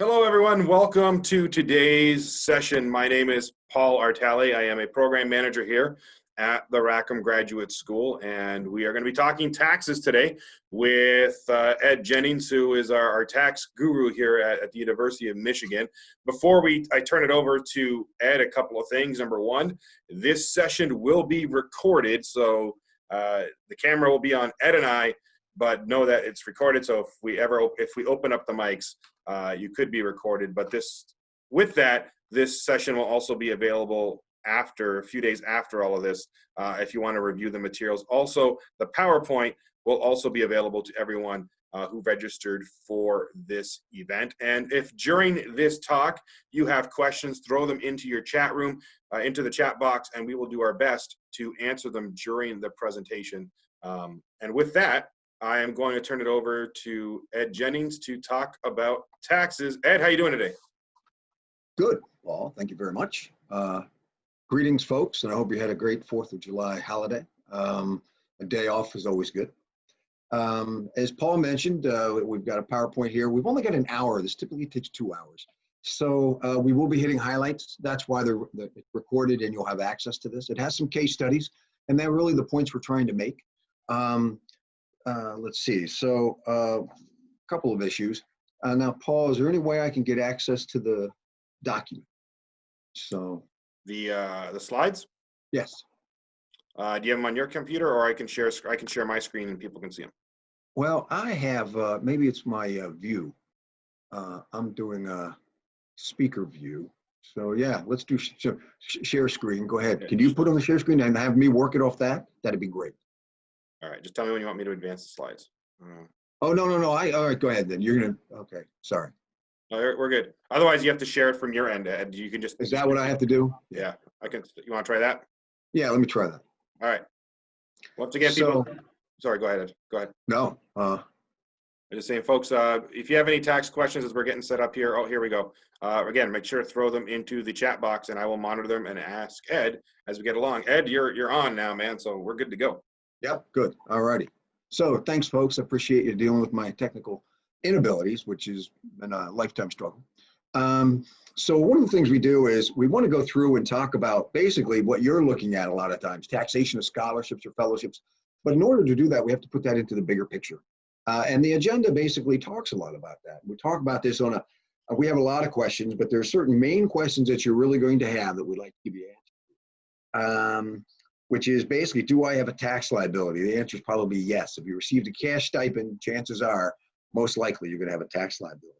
Hello, everyone. Welcome to today's session. My name is Paul Artale. I am a program manager here at the Rackham Graduate School, and we are going to be talking taxes today with uh, Ed Jennings, who is our, our tax guru here at, at, the University of Michigan. Before we, I turn it over to Ed, a couple of things. Number one, this session will be recorded, so uh, the camera will be on Ed and I, but know that it's recorded. So if we ever, if we open up the mics, uh, you could be recorded. But this, with that, this session will also be available after a few days after all of this uh, if you want to review the materials also the powerpoint will also be available to everyone uh, who registered for this event and if during this talk you have questions throw them into your chat room uh, into the chat box and we will do our best to answer them during the presentation um, and with that I am going to turn it over to Ed Jennings to talk about taxes. Ed, how are you doing today? Good, Paul. Thank you very much. Uh, greetings, folks, and I hope you had a great 4th of July holiday. Um, a day off is always good. Um, as Paul mentioned, uh, we've got a PowerPoint here. We've only got an hour. This typically takes two hours. So uh, we will be hitting highlights. That's why they're, they're recorded and you'll have access to this. It has some case studies, and they're really the points we're trying to make. Um, uh, let's see. So a uh, couple of issues. Uh, now, Paul, is there any way I can get access to the document? So the uh, the slides. Yes. Uh, do you have them on your computer, or I can share I can share my screen and people can see them? Well, I have. Uh, maybe it's my uh, view. Uh, I'm doing a speaker view. So yeah, let's do sh share screen. Go ahead. Can you put on the share screen and have me work it off that? That'd be great. All right, just tell me when you want me to advance the slides. Uh, Oh, no, no, no. I, all right, go ahead then. You're gonna, okay, sorry. no, we're good. Otherwise, you have to share it from your end, Ed. You can just, Is that what I have to do? yeah, I can, you want to try that? Yeah, let me try that. All right. Once again, So, people, sorry, go ahead, Ed. Go ahead. no, uh, I'm just saying, folks, uh, if you have any tax questions as we're getting set up here, oh, here we go. Uh, again, make sure to throw them into the chat box and I will monitor them and ask Ed as we get along. Ed, you're, you're on now, man, so we're good to go. Yep, good, all righty. So thanks, folks. I appreciate you dealing with my technical inabilities, which has been a lifetime struggle. Um, so one of the things we do is we want to go through and talk about basically what you're looking at a lot of times, taxation of scholarships or fellowships. But in order to do that, we have to put that into the bigger picture. Uh, and the agenda basically talks a lot about that. We talk about this on a, we have a lot of questions, but there are certain main questions that you're really going to have that we'd like to give you answers. Um, which is basically, do I have a tax liability? The answer is probably yes. If you received a cash stipend, chances are most likely you're going to have a tax liability.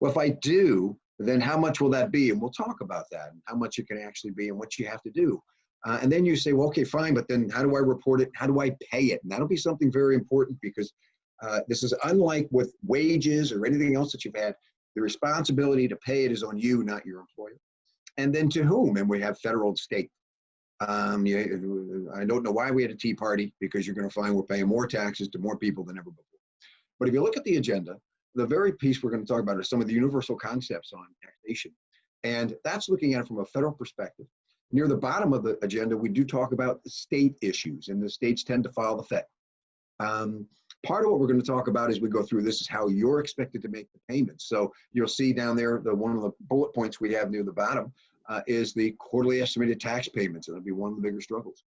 Well, if I do, then how much will that be? And we'll talk about that and how much it can actually be and what you have to do. Uh, and then you say, well, okay, fine, but then how do I report it? How do I pay it? And that'll be something very important because uh, this is unlike with wages or anything else that you've had. The responsibility to pay it is on you, not your employer. And then to whom? And we have federal and state. Um, you, I don't know why we had a tea party because you're going to find we're paying more taxes to more people than ever before. But if you look at the agenda, the very piece we're going to talk about is some of the universal concepts on taxation. And that's looking at it from a federal perspective. Near the bottom of the agenda, we do talk about state issues, and the states tend to file the Fed. Um, part of what we're going to talk about as we go through this is how you're expected to make the payments. So you'll see down there, the one of the bullet points we have near the bottom uh, is the quarterly estimated tax payments. That'll be one of the bigger struggles.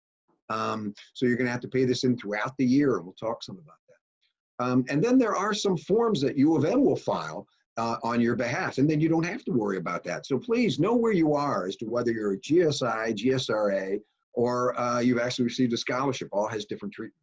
Um, so you're going to have to pay this in throughout the year, and we'll talk some about that. Um, and then there are some forms that U of M will file uh, on your behalf, and then you don't have to worry about that. So please know where you are as to whether you're a GSI, GSRA, or uh, you've actually received a scholarship. All has different treatment.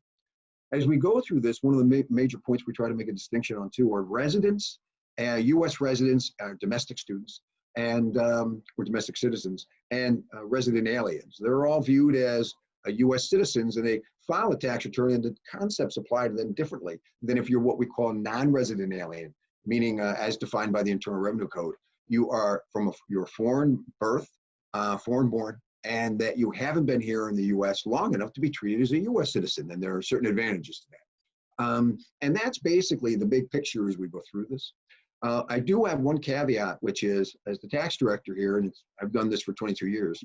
As we go through this, one of the ma major points we try to make a distinction on too are residents, uh, U.S. residents, uh, domestic students, and um, or domestic citizens and uh, resident aliens. They're all viewed as uh, U.S. citizens, and they file a tax return, and the concepts apply to them differently than if you're what we call non-resident alien, meaning uh, as defined by the Internal Revenue Code. You are from a you're foreign birth, uh, foreign born, and that you haven't been here in the U.S. long enough to be treated as a U.S. citizen, and there are certain advantages to that. Um, and that's basically the big picture as we go through this. Uh, I do have one caveat, which is as the tax director here, and I've done this for 22 years,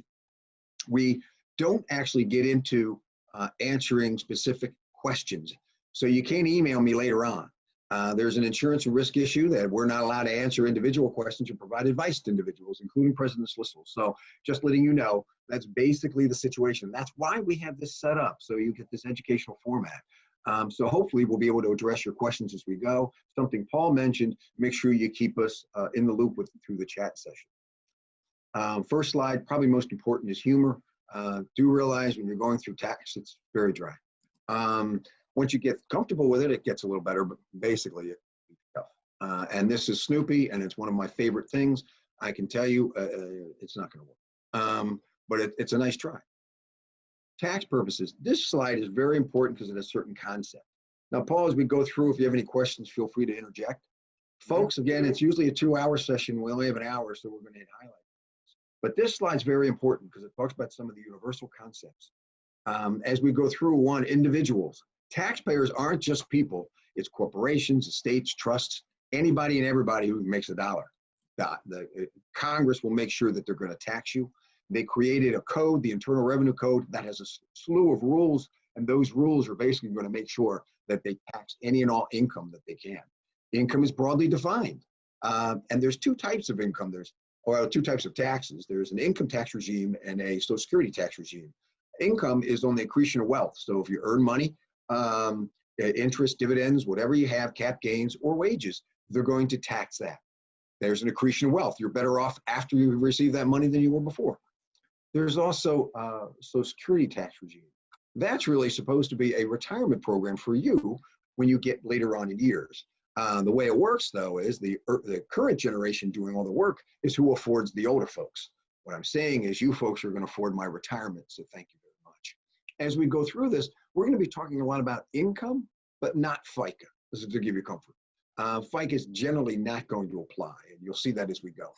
we don't actually get into uh, answering specific questions. So you can't email me later on. Uh, there's an insurance risk issue that we're not allowed to answer individual questions or provide advice to individuals, including President Schlissel. So just letting you know, that's basically the situation. That's why we have this set up, so you get this educational format. Um, so hopefully we'll be able to address your questions as we go. Something Paul mentioned, make sure you keep us uh, in the loop with through the chat session. Um, first slide, probably most important is humor. Uh, do realize when you're going through tax, it's very dry. Um, once you get comfortable with it, it gets a little better, but basically it's tough. Uh, and this is Snoopy, and it's one of my favorite things. I can tell you, uh, uh it's not going to work, um, but it, it's a nice try. Tax purposes, this slide is very important because of a certain concept. Now, Paul, as we go through, if you have any questions, feel free to interject. Folks, again, it's usually a two-hour session. We only have an hour, so we're going to hit highlights. But this slide is very important because it talks about some of the universal concepts. Um, as we go through one, individuals. Taxpayers aren't just people, it's corporations, estates, trusts, anybody and everybody who makes a dollar. The, the uh, Congress will make sure that they're going to tax you. They created a code, the Internal Revenue Code, that has a slew of rules, and those rules are basically going to make sure that they tax any and all income that they can. Income is broadly defined, uh, and there's two types of income. There's or two types of taxes. There's an income tax regime and a social security tax regime. Income is on the accretion of wealth. So if you earn money, um, interest, dividends, whatever you have, cap gains or wages, they're going to tax that. There's an accretion of wealth. You're better off after you receive that money than you were before. There's also uh, social security tax regime. That's really supposed to be a retirement program for you when you get later on in years. Uh, the way it works, though, is the, er, the current generation doing all the work is who affords the older folks. What I'm saying is you folks are going to afford my retirement, so thank you very much. As we go through this, we're going to be talking a lot about income, but not FICA. This is to give you comfort. Uh, FICA is generally not going to apply, and you'll see that as we go.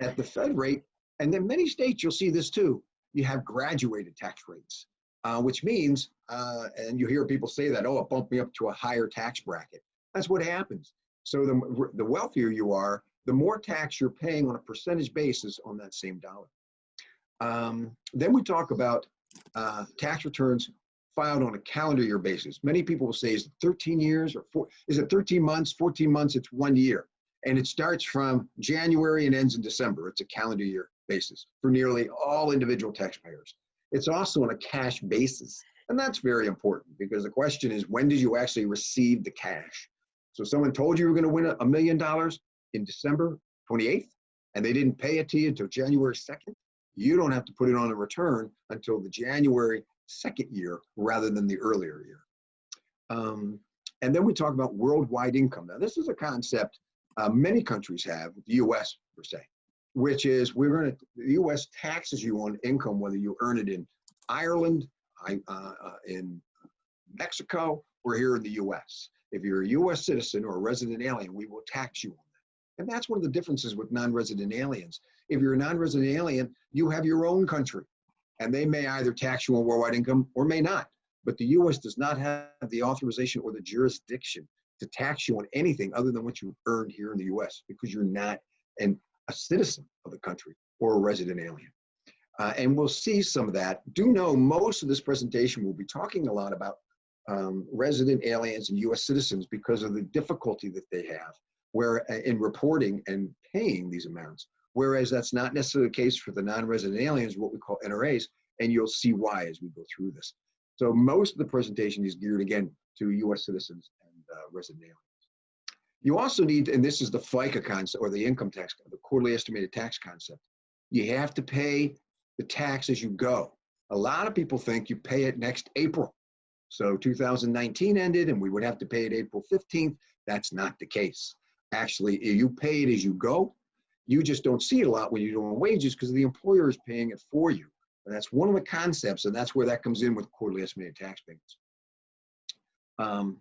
At the Fed rate, and then many states, you'll see this too, you have graduated tax rates, uh, which means, uh, and you hear people say that, oh, it bumped me up to a higher tax bracket. That's what happens. So the, the wealthier you are, the more tax you're paying on a percentage basis on that same dollar. Um, then we talk about uh, tax returns filed on a calendar year basis. Many people will say, is it 13 years or four, is it 13 months, 14 months, it's one year. And it starts from January and ends in December. It's a calendar year basis for nearly all individual taxpayers. It's also on a cash basis. And that's very important because the question is, when did you actually receive the cash? So someone told you you were going to win a million dollars in December 28th, and they didn't pay it to you until January 2nd. You don't have to put it on a return until the January second year rather than the earlier year. Um, and then we talk about worldwide income. Now, this is a concept uh, many countries have, the US per se, which is we're going to, the US taxes you on income, whether you earn it in Ireland, uh, uh, in Mexico, or here in the US. If you're a US citizen or a resident alien, we will tax you on that. And that's one of the differences with non-resident aliens. If you're a non-resident alien, you have your own country and they may either tax you on worldwide income or may not. But the US does not have the authorization or the jurisdiction to tax you on anything other than what you earned here in the US because you're not an, a citizen of the country or a resident alien. Uh, and we'll see some of that. Do know most of this presentation will be talking a lot about um, resident aliens and U.S. citizens because of the difficulty that they have where uh, in reporting and paying these amounts. Whereas that's not necessarily the case for the non-resident aliens, what we call NRAs, and you'll see why as we go through this. So most of the presentation is geared again to U.S. citizens uh, resident aliens. You also need, and this is the FICA concept or the income tax, the quarterly estimated tax concept. You have to pay the tax as you go. A lot of people think you pay it next April. So 2019 ended and we would have to pay it April 15th. That's not the case. Actually, you pay it as you go. You just don't see it a lot when you're doing wages because the employer is paying it for you. And that's one of the concepts, and that's where that comes in with quarterly estimated tax payments. Um,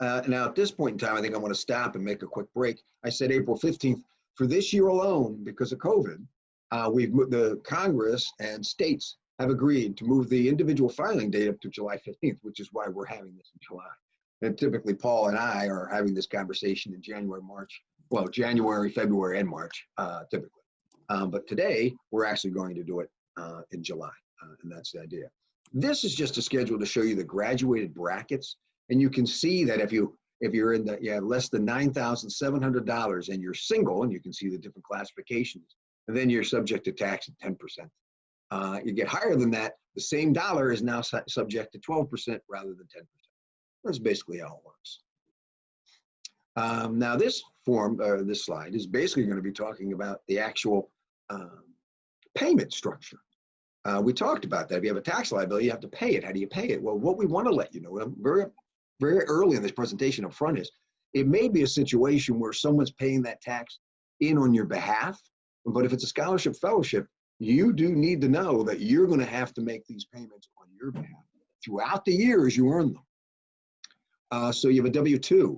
uh, now, at this point in time, I think I want to stop and make a quick break. I said April 15th. For this year alone, because of COVID, uh, we've the Congress and states have agreed to move the individual filing date up to July 15th, which is why we're having this in July. And typically, Paul and I are having this conversation in January, March, well, January, February, and March, uh, typically. Um, but today, we're actually going to do it uh, in July, uh, and that's the idea. This is just a schedule to show you the graduated brackets, and you can see that if you if you're in the, have less than $9,700 and you're single, and you can see the different classifications, and then you're subject to tax at 10%. Uh, you get higher than that, the same dollar is now su- subject to 12% rather than 10%. That's basically how it works. Um, now this form, or this slide, is basically going to be talking about the actual um, payment structure. Uh, we talked about that. If you have a tax liability, you have to pay it. How do you pay it? Well, what we want to let you know, very, very early in this presentation up front is, it may be a situation where someone's paying that tax in on your behalf, but if it's a scholarship fellowship, you do need to know that you're going to have to make these payments on your behalf throughout the year as you earn them. Uh, so you have a W-2.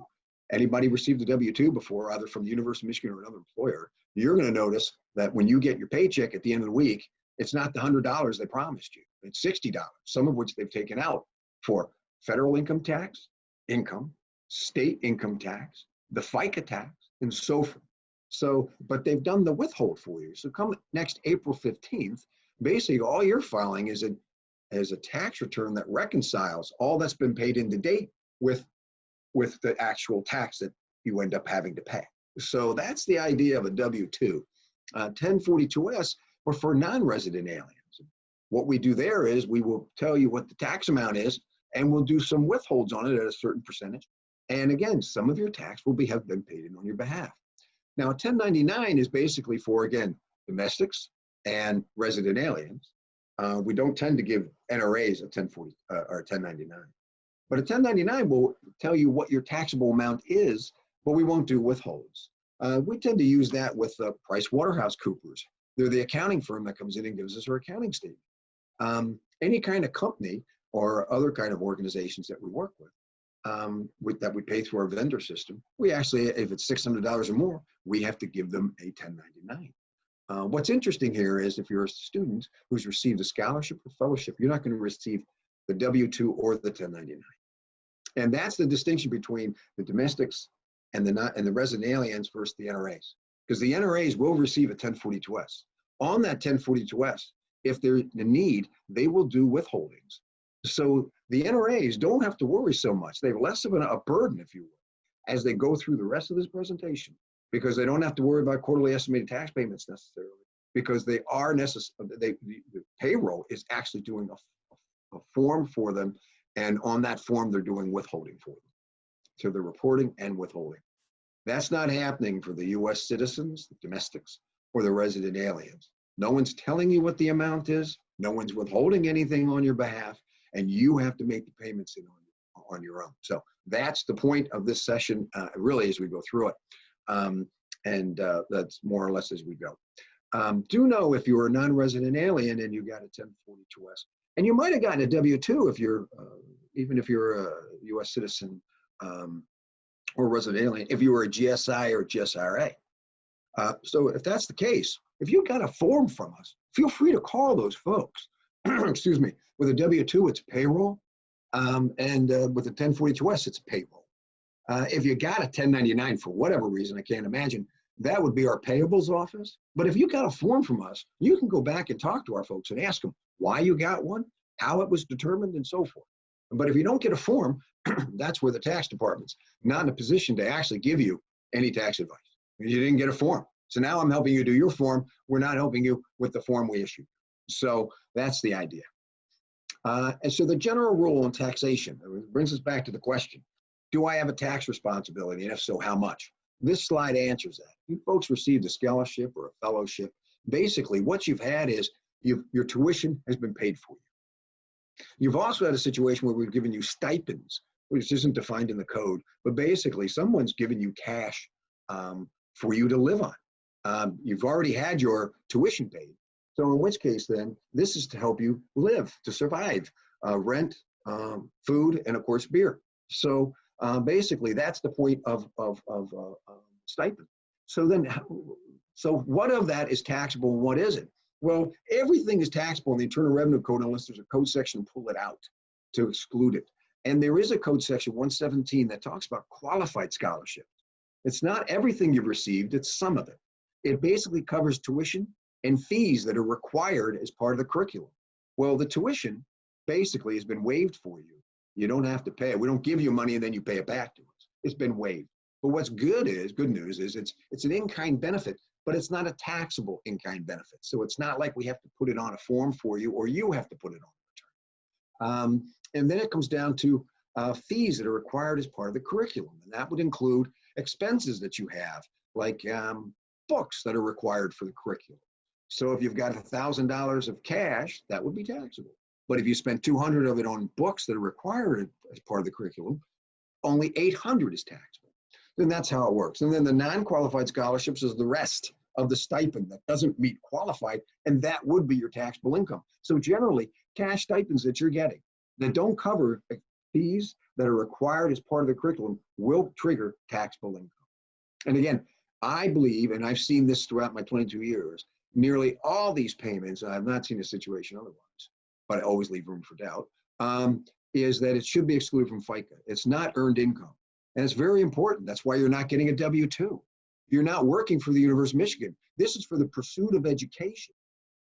Anybody received a W-2 before, either from the University of Michigan or another employer, you're going to notice that when you get your paycheck at the end of the week, it's not the $100 they promised you. It's $60, some of which they've taken out for federal income tax, income, state income tax, the FICA tax, and so forth. So, but they've done the withhold for you. So come next April 15th, basically all you're filing is a, is a tax return that reconciles all that's been paid into date with, with the actual tax that you end up having to pay. So that's the idea of a W-2. Uh, 1042S or for non-resident aliens. What we do there is we will tell you what the tax amount is and we'll do some withholds on it at a certain percentage. And again, some of your tax will be have been paid in on your behalf. Now, 1099 is basically for, again, domestics and resident aliens. Uh, we don't tend to give NRAs a 1040 uh, or 1099. But a 1099 will tell you what your taxable amount is, but we won't do withholds. Uh, we tend to use that with uh, Price Waterhouse Coopers. They're the accounting firm that comes in and gives us our accounting statement. Um, any kind of company or other kind of organizations that we work with, um, with that we pay through our vendor system, we actually, if it's $600 or more, we have to give them a 1099. Uh, what's interesting here is if you're a student who's received a scholarship or fellowship, you're not going to receive the W-2 or the 1099. And that's the distinction between the domestics and the not and the resident aliens versus the NRAs. Because the NRAs will receive a 1042S. On that 1042S, if there's a need, they will do withholdings. So the NRAs don't have to worry so much. They have less of an, a burden, if you will, as they go through the rest of this presentation, because they don't have to worry about quarterly estimated tax payments necessarily, because they are necessary. They the, the payroll is actually doing a, a form for them, and on that form they're doing withholding for them. So they're reporting and withholding. That's not happening for the U.S. citizens, the domestics, or the resident aliens. No one's telling you what the amount is. No one's withholding anything on your behalf, and you have to make the payments in on, on your own. So that's the point of this session, uh, really, as we go through it. Um, and uh, that's more or less as we go. Um, do know if you're a non-resident alien and you got a 1042S, and you might have gotten a W-2 if you're, uh, even if you're a U.S. citizen um, or resident alien, if you were a GSI or GSRA. Uh, so if that's the case, if you got a form from us, feel free to call those folks. Excuse me. With a W-2, it's payroll, um, and uh, with a 1042S, it's payroll. Uh, if you got a 1099 for whatever reason, I can't imagine, that would be our payables office. But if you got a form from us, you can go back and talk to our folks and ask them why you got one, how it was determined, and so forth. But if you don't get a form, that's where the tax department's not in a position to actually give you any tax advice. You didn't get a form. So now I'm helping you do your form. We're not helping you with the form we issued. So that's the idea. Uh, and so the general rule on taxation brings us back to the question, do I have a tax responsibility? And if so, how much? This slide answers that. You folks received a scholarship or a fellowship. Basically, what you've had is you've, your tuition has been paid for you. You've also had a situation where we've given you stipends, which isn't defined in the code, but basically someone's given you cash um, for you to live on. Um, you've already had your tuition paid. So in which case then, this is to help you live, to survive, uh, rent, um, food, and of course beer. So uh, basically that's the point of, of, of uh, stipend. So then, so what of that is taxable and what isn't? Well, everything is taxable in the Internal Revenue Code unless there's a code section pull it out to exclude it. And there is a code section 117 that talks about qualified scholarships. It's not everything you've received, it's some of it. It basically covers tuition and fees that are required as part of the curriculum. Well, the tuition basically has been waived for you. You don't have to pay it. We don't give you money and then you pay it back to us. it's been waived. But what's good is, good news is it's, it's an in-kind benefit, but it's not a taxable in-kind benefit. So it's not like we have to put it on a form for you or you have to put it on return. Um, and then it comes down to uh, fees that are required as part of the curriculum. And that would include expenses that you have, like um, books that are required for the curriculum. So if you've got $1,000 of cash, that would be taxable. But if you spend 200 of it on books that are required as part of the curriculum, only 800 is taxable. Then that's how it works. And then the non-qualified scholarships is the rest of the stipend that doesn't meet qualified, and that would be your taxable income. So generally, cash stipends that you're getting that don't cover fees that are required as part of the curriculum will trigger taxable income. And again, I believe, and I've seen this throughout my 22 years, nearly all these payments, I have not seen a situation otherwise, but I always leave room for doubt, um, is that it should be excluded from FICA. It's not earned income. And it's very important. That's why you're not getting a W-2. You're not working for the University of Michigan. This is for the pursuit of education,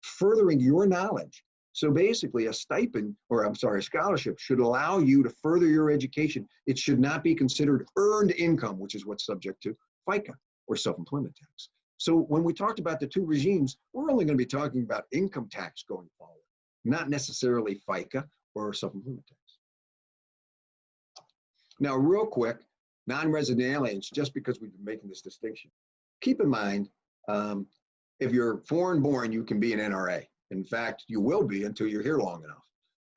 furthering your knowledge. So basically a stipend, or I'm sorry, a scholarship should allow you to further your education. It should not be considered earned income, which is what's subject to FICA or self-employment tax. So when we talked about the two regimes, we're only going to be talking about income tax going forward, not necessarily FICA or self-employment tax. Now, real quick, non-resident aliens, just because we've been making this distinction, keep in mind, um, if you're foreign born, you can be an NRA. In fact, you will be until you're here long enough.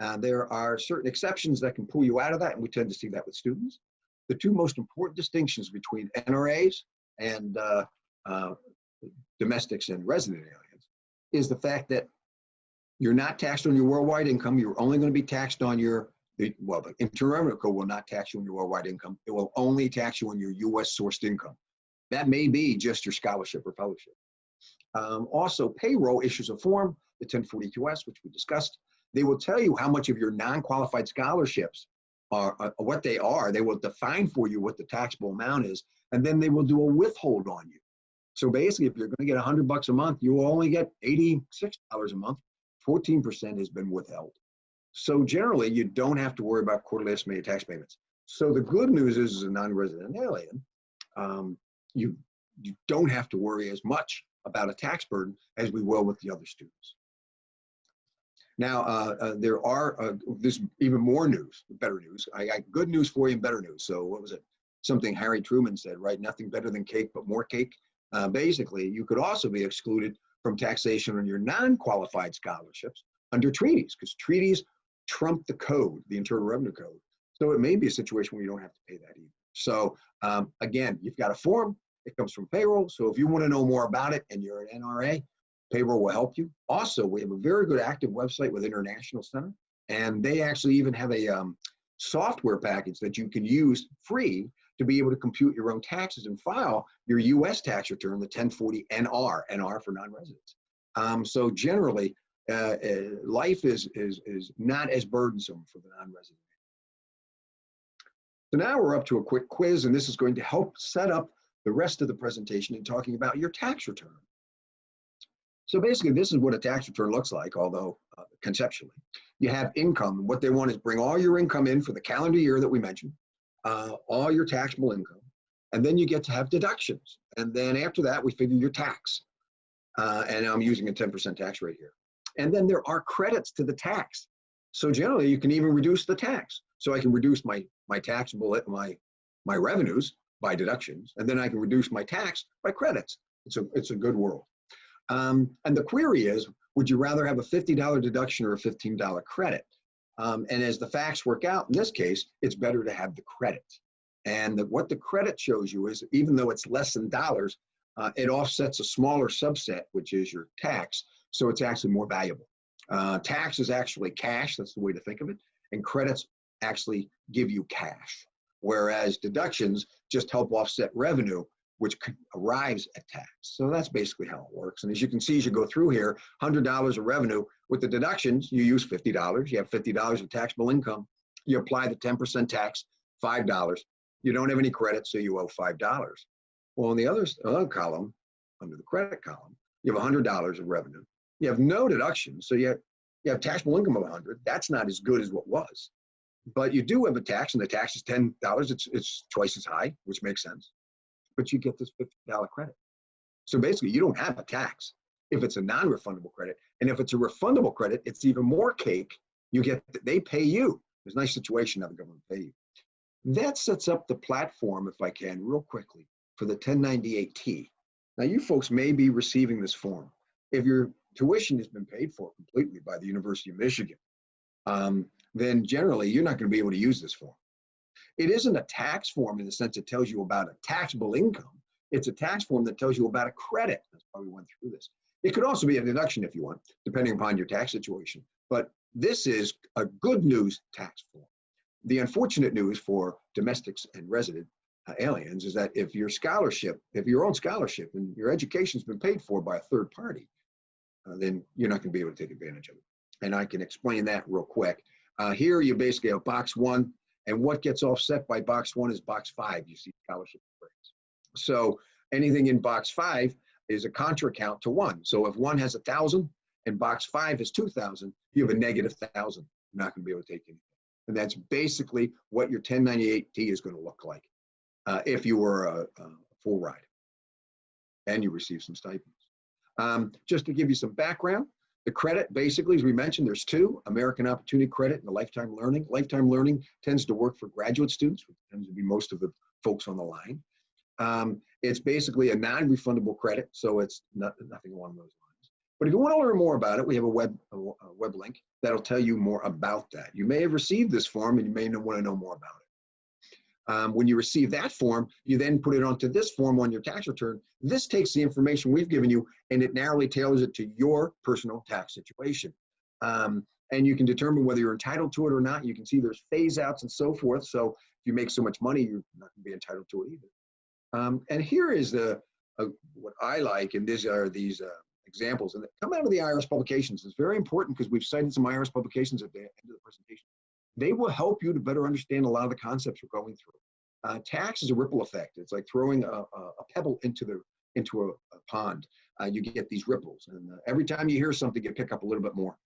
Uh, there are certain exceptions that can pull you out of that, and we tend to see that with students. The two most important distinctions between NRAs and uh, uh, domestics and resident aliens is the fact that you're not taxed on your worldwide income. You're only going to be taxed on your, well, the Internal Revenue Code will not tax you on your worldwide income. It will only tax you on your U.S. sourced income. That may be just your scholarship or fellowship. Um, also, payroll issues a form, the 1042S, which we discussed. They will tell you how much of your non-qualified scholarships are, uh, what they are. They will define for you what the taxable amount is, and then they will do a withhold on you. So basically, if you're going to get 100 bucks a month, you only get $86 a month. 14% has been withheld. So generally, you don't have to worry about quarterly estimated tax payments. So the good news is, as a non-resident alien, um, you you don't have to worry as much about a tax burden as we will with the other students. Now, uh, uh, there are, uh, there's even more news, better news. I got good news for you and better news. So what was it? Something Harry Truman said, right? Nothing better than cake, but more cake. Uh, basically, you could also be excluded from taxation on your non-qualified scholarships under treaties, because treaties trump the code, the Internal Revenue Code. So it may be a situation where you don't have to pay that either. So um, again, you've got a form, it comes from payroll. So if you want to know more about it and you're an NRA, payroll will help you. Also, we have a very good active website with International Center, and they actually even have a um, software package that you can use free to be able to compute your own taxes and file your U.S. tax return, the 1040 NR, NR for non-residents. Um, so generally, uh, uh, life is, is, is not as burdensome for the non-resident. So now we're up to a quick quiz, and this is going to help set up the rest of the presentation in talking about your tax return. So basically, this is what a tax return looks like, although uh, conceptually. You have income. What they want is bring all your income in for the calendar year that we mentioned, uh, all your taxable income, and then you get to have deductions. And then after that, we figure your tax. Uh, and I'm using a 10% tax rate here. And then there are credits to the tax. So generally, you can even reduce the tax. So I can reduce my my taxable my my revenues by deductions, and then I can reduce my tax by credits. It's a it's a good world. Um, and the query is, would you rather have a $50 deduction or a $15 credit? Um, and as the facts work out, in this case, it's better to have the credit. And the, what the credit shows you is, even though it's less than dollars, uh, it offsets a smaller subset, which is your tax. So it's actually more valuable. Uh, tax is actually cash, that's the way to think of it. And credits actually give you cash. Whereas deductions just help offset revenue, which arrives at tax. So that's basically how it works. And as you can see, as you go through here, $100 of revenue with the deductions, you use $50. You have $50 of taxable income. You apply the 10% tax, $5. You don't have any credit, so you owe $5. Well, in the other, other column, under the credit column, you have $100 of revenue. You have no deductions, so you have, you have taxable income of 100. That's not as good as what was. but you do have a tax, and the tax is ten dollars. It's it's twice as high, which makes sense. But you get this fifty dollar credit. So basically, you don't have a tax if it's a non-refundable credit, and if it's a refundable credit, it's even more cake. You get they pay you. It's a nice situation have the government pay you. That sets up the platform, if I can, real quickly, for the 1098T. Now, you folks may be receiving this form. If your tuition has been paid for completely by the University of Michigan, um, then generally you're not going to be able to use this form. It isn't a tax form in the sense it tells you about a taxable income. It's a tax form that tells you about a credit. That's why we went through this. It could also be a deduction if you want, depending upon your tax situation. But this is a good news tax form. The unfortunate news for domestics and resident uh, aliens is that if your scholarship, if your own scholarship and your education's been paid for by a third party, uh, then you're not going to be able to take advantage of it. And I can explain that real quick. Uh, here you basically have box one, and what gets offset by box one is box five. You see scholarship grades. So anything in box five is a contra account to one. So if one has a thousand and box five is two thousand, you have a negative thousand. You're not going to be able to take anything. And that's basically what your 1098T is going to look like uh, if you were a, a, full ride and you receive some stipends. Um, just to give you some background, the credit basically, as we mentioned, there's two, American Opportunity Credit and the Lifetime Learning. Lifetime Learning tends to work for graduate students, which tends to be most of the folks on the line. Um, it's basically a non-refundable credit, so it's not, nothing along those lines. But if you want to learn more about it, we have a web, a, a web link that'll tell you more about that. You may have received this form and you may want to know more about it. Um, when you receive that form, you then put it onto this form on your tax return. This takes the information we've given you and it narrowly tailors it to your personal tax situation. Um, and you can determine whether you're entitled to it or not. You can see there's phase outs and so forth. So if you make so much money, you're not going to be entitled to it either. Um, and here is the uh, what I like, and these are these uh, examples, and they come out of the IRS publications. It's very important because we've cited some IRS publications at the end of the presentation. They will help you to better understand a lot of the concepts we're going through. Uh, tax is a ripple effect. It's like throwing a, a, pebble into the into a, a pond. Uh, you get these ripples, and uh, every time you hear something, you pick up a little bit more.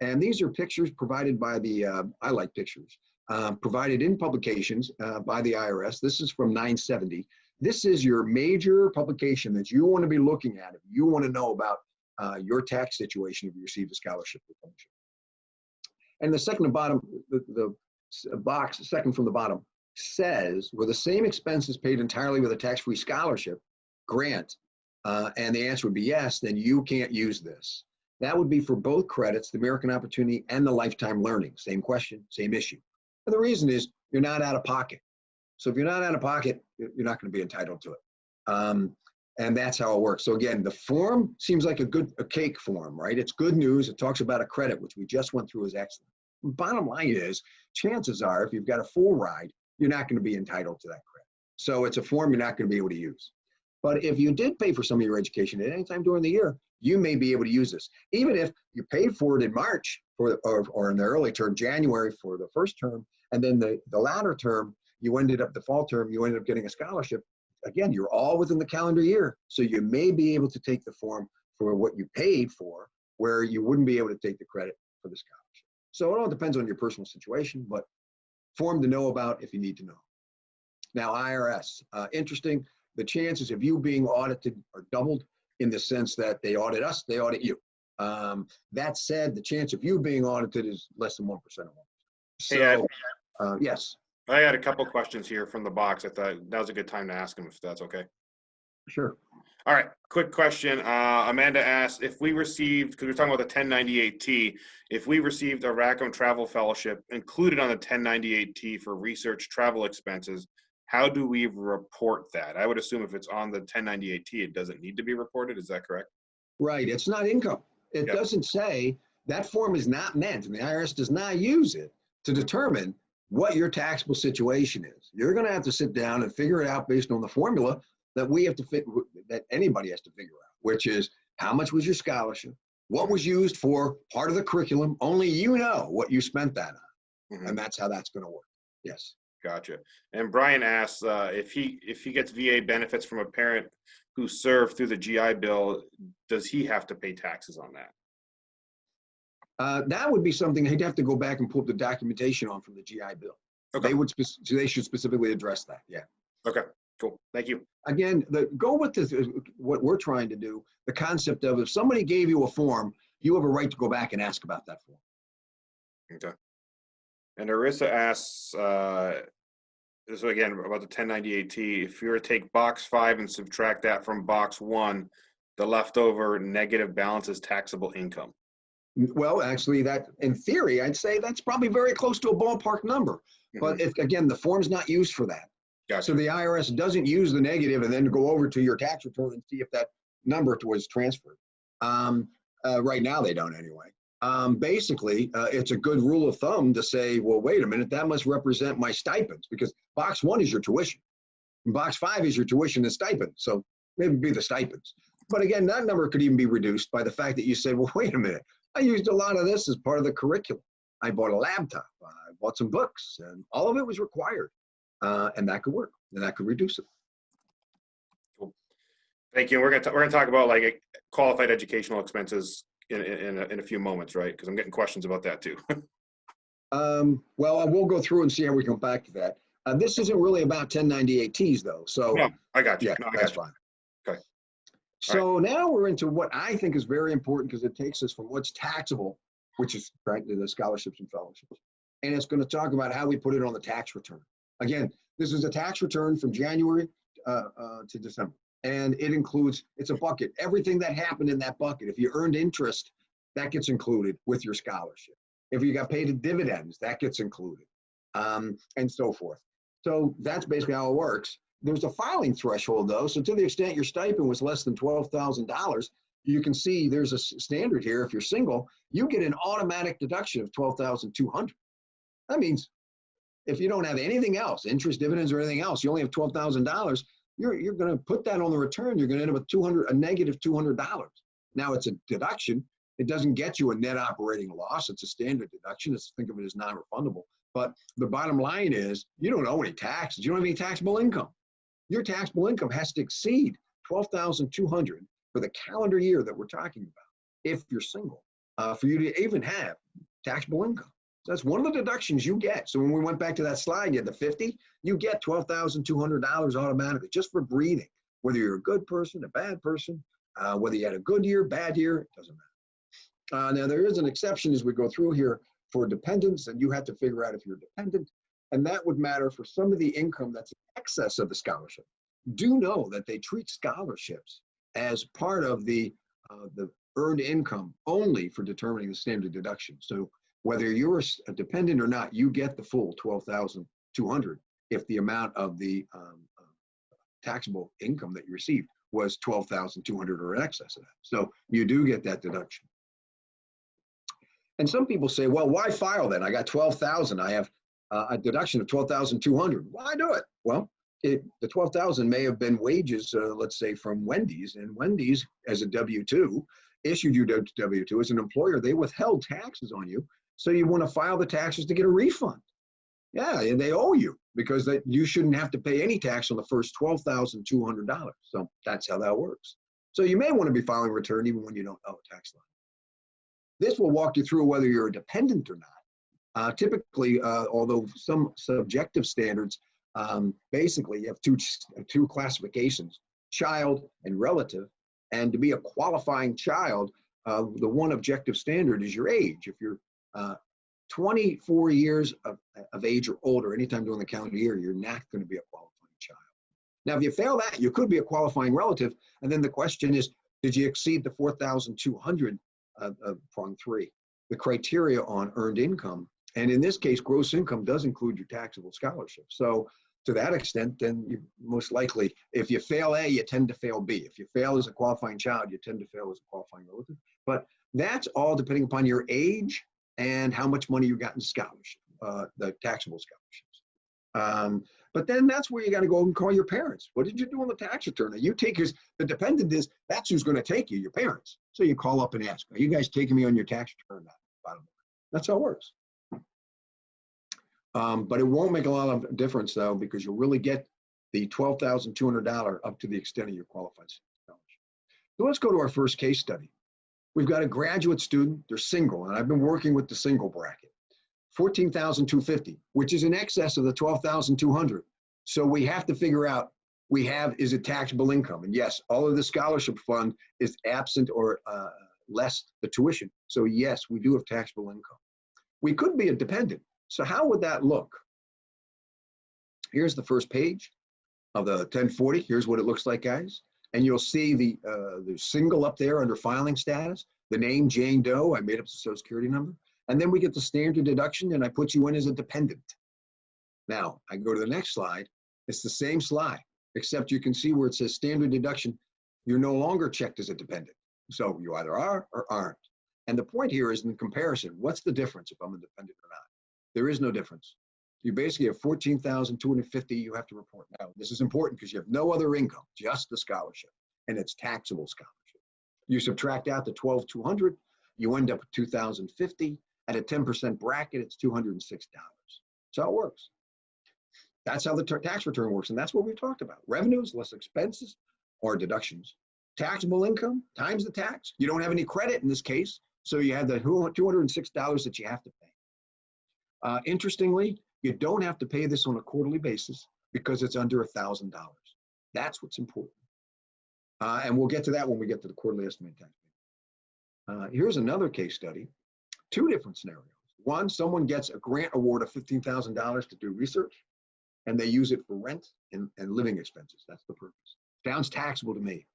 And these are pictures provided by the uh, I like pictures um, provided in publications uh, by the IRS. This is from 970. This is your major publication that you want to be looking at if you want to know about uh, your tax situation if you receive a scholarship And the second to bottom, the, the box, second from the bottom, says were the same expenses paid entirely with a tax-free scholarship grant, uh, and the answer would be yes, then you can't use this. That would be for both credits, the American Opportunity and the Lifetime Learning. Same question, same issue. And the reason is you're not out of pocket. So if you're not out of pocket, you're not going to be entitled to it. Um, and that's how it works. So again, the form seems like a good a cake form, right? It's good news. It talks about a credit, which we just went through is excellent. Bottom line is, chances are, if you've got a full ride, you're not going to be entitled to that credit. So it's a form you're not going to be able to use. But if you did pay for some of your education at any time during the year, you may be able to use this. Even if you paid for it in March for, or, or in the early term, January for the first term, and then the, the latter term, you ended up the fall term, you ended up getting a scholarship. Again, you're all within the calendar year. So you may be able to take the form for what you paid for, where you wouldn't be able to take the credit for the scholarship. So it all depends on your personal situation, but form to know about if you need to know. Now, IRS, uh, interesting. The chances of you being audited are doubled in the sense that they audit us, they audit you. Um, that said, the chance of you being audited is less than 1% of 1%. So, Hey, uh, yes, I had a couple questions here from the box. I thought that was a good time to ask them if that's okay. sure. All right, quick question. Uh, Amanda asked if we received, because we're talking about the 1098T, if we received a Rackham Travel Fellowship included on the 1098T for research travel expenses, how do we report that? I would assume if it's on the 1098T, it doesn't need to be reported. Is that correct? Right, it's not income. It Yep. doesn't say, that form is not meant, and the IRS does not use it to determine what your taxable situation is. You're gonna have to sit down and figure it out based on the formula that we have to fit, that anybody has to figure out, which is how much was your scholarship? What was used for part of the curriculum? Only you know what you spent that on, Mhm. and that's how that's gonna work. Yes. Gotcha. And Brian asks uh, if he if he gets VA benefits from a parent who served through the GI Bill, does he have to pay taxes on that? Uh, that would be something he'd have to go back and pull up the documentation on from the GI Bill. Okay. They would, spec- they should specifically address that, yeah. Okay, cool. Thank you. Again, the, go with the, what we're trying to do, the concept of if somebody gave you a form, you have a right to go back and ask about that form. Okay. And Arissa asks, uh, this is again about the ten ninety-eight T, if you were to take box five and subtract that from box one, the leftover negative balance is taxable income. Well, actually, that, in theory, I'd say that's probably very close to a ballpark number. But if, again, the form's not used for that. So the IRS doesn't use the negative and then go over to your tax return and see if that number was transferred. Um, uh, right now, they don't anyway. Um, basically, uh, it's a good rule of thumb to say, well, wait a minute, that must represent my stipends because box one is your tuition. And box five is your tuition and stipend. So maybe be the stipends. But again, that number could even be reduced by the fact that you say, well, wait a minute, I used a lot of this as part of the curriculum. I bought a laptop, I bought some books, and all of it was required. Uh, and that could work, and that could reduce it. Thank you. We're gonna, we're gonna talk about like qualified educational expenses in, in, in a, in a few moments, right? Because I'm getting questions about that too. Um, well, I will go through and see how we come back to that. Uh, this isn't really about 1098Ts though, so. No, I got you. Yeah, No, I that's got you. fine. So now we're into what I think is very important because it takes us from what's taxable, which is frankly the scholarships and fellowships. And it's going to talk about how we put it on the tax return. Again, this is a tax return from January uh, uh, to December. And it includes, it's a bucket, everything that happened in that bucket. If you earned interest, that gets included with your scholarship. If you got paid dividends, that gets included, um, and so forth. So that's basically how it works. There's a filing threshold though, so to the extent your stipend was less than twelve thousand dollars, you can see there's a standard here. If you're single, you get an automatic deduction of twelve thousand two hundred. That means if you don't have anything else, interest, dividends, or anything else, you only have twelve thousand dollars. You're you're going to put that on the return. You're going to end up with two hundred, a negative two hundred dollars. Now it's a deduction. It doesn't get you a net operating loss. It's a standard deduction. It's think of it as non-refundable. But the bottom line is you don't owe any taxes. You don't have any taxable income. Your taxable income has to exceed twelve thousand two hundred for the calendar year that we're talking about. If you're single, uh, for you to even have taxable income. So that's one of the deductions you get. So when we went back to that slide, you had the 50, you get $12,200 automatically just for breathing. Whether you're a good person, a bad person, uh, whether you had a good year, bad year, it doesn't matter. Uh, now there is an exception as we go through here for dependents, and you have to figure out if you're dependent, and that would matter for some of the income that's in excess of the scholarship. Do know that they treat scholarships as part of the uh, the earned income only for determining the standard deduction. So whether you're a dependent or not, you get the full twelve thousand two hundred if the amount of the um, uh, taxable income that you received was twelve thousand two hundred or in excess of that. So you do get that deduction. And some people say, well, why file then? I got twelve thousand. I have uh, a deduction of twelve thousand two hundred. Why do it? Well, it, the twelve thousand may have been wages, uh, let's say from Wendy's, and Wendy's as a W two issued you W two as an employer. They withheld taxes on you, so you want to file the taxes to get a refund. Yeah, and they owe you because that you shouldn't have to pay any tax on the first twelve thousand two hundred dollars. So that's how that works. So you may want to be filing return even when you don't owe a tax line. This will walk you through whether you're a dependent or not. Uh, typically, uh, although some subjective standards, um, basically you have two, two classifications, child and relative. And to be a qualifying child, uh, the one objective standard is your age. If you're uh, 24 years of, of age or older, anytime during the calendar year, you're not going to be a qualifying child. Now, if you fail that, you could be a qualifying relative. And then the question is, did you exceed the 4,200 uh, uh, prong three, the criteria on earned income? And in this case, gross income does include your taxable scholarship. So to that extent, then you most likely, if you fail A, you tend to fail B. If you fail as a qualifying child, you tend to fail as a qualifying relative. But that's all depending upon your age and how much money you got in scholarship, uh, the taxable scholarships. Um, but then that's where you got to go and call your parents. What did you do on the tax return? Now, you take his, the dependent is, that's who's going to take you, your parents. So you call up and ask, are you guys taking me on your tax return? That's how it works. Um, but it won't make a lot of difference though, because you'll really get the $12,200 up to the extent of your qualified scholarship. So let's go to our first case study. We've got a graduate student, they're single, and I've been working with the single bracket. 14,250, which is in excess of the 12,200. So we have to figure out, we have, is it taxable income? And yes, all of the scholarship fund is absent or uh, less the tuition. So yes, we do have taxable income. We could be a dependent. So how would that look? Here's the first page of the 1040. Here's what it looks like, guys. And you'll see the, uh, the single up there under filing status, the name Jane Doe, I made up the social security number. And then we get the standard deduction and I put you in as a dependent. Now, I go to the next slide. It's the same slide, except you can see where it says standard deduction. You're no longer checked as a dependent. So you either are or aren't. And the point here is in comparison, what's the difference if I'm a dependent or not? There is no difference. You basically have 14,250 you have to report. Now, this is important because you have no other income, just the scholarship, and it's taxable scholarship. You subtract out the 12,200, you end up with 2,050. At a 10% bracket, it's $206. So it works. That's how the tax return works, and that's what we've talked about. Revenues less expenses or deductions. Taxable income times the tax. You don't have any credit in this case, so you have the $206 that you have to pay. Uh, interestingly, you don't have to pay this on a quarterly basis because it's under $1,000. That's what's important. Uh, and we'll get to that when we get to the quarterly estimate tax. Uh, here's another case study, two different scenarios. One, someone gets a grant award of $15,000 to do research, and they use it for rent and, and living expenses. That's the purpose. Sounds taxable to me.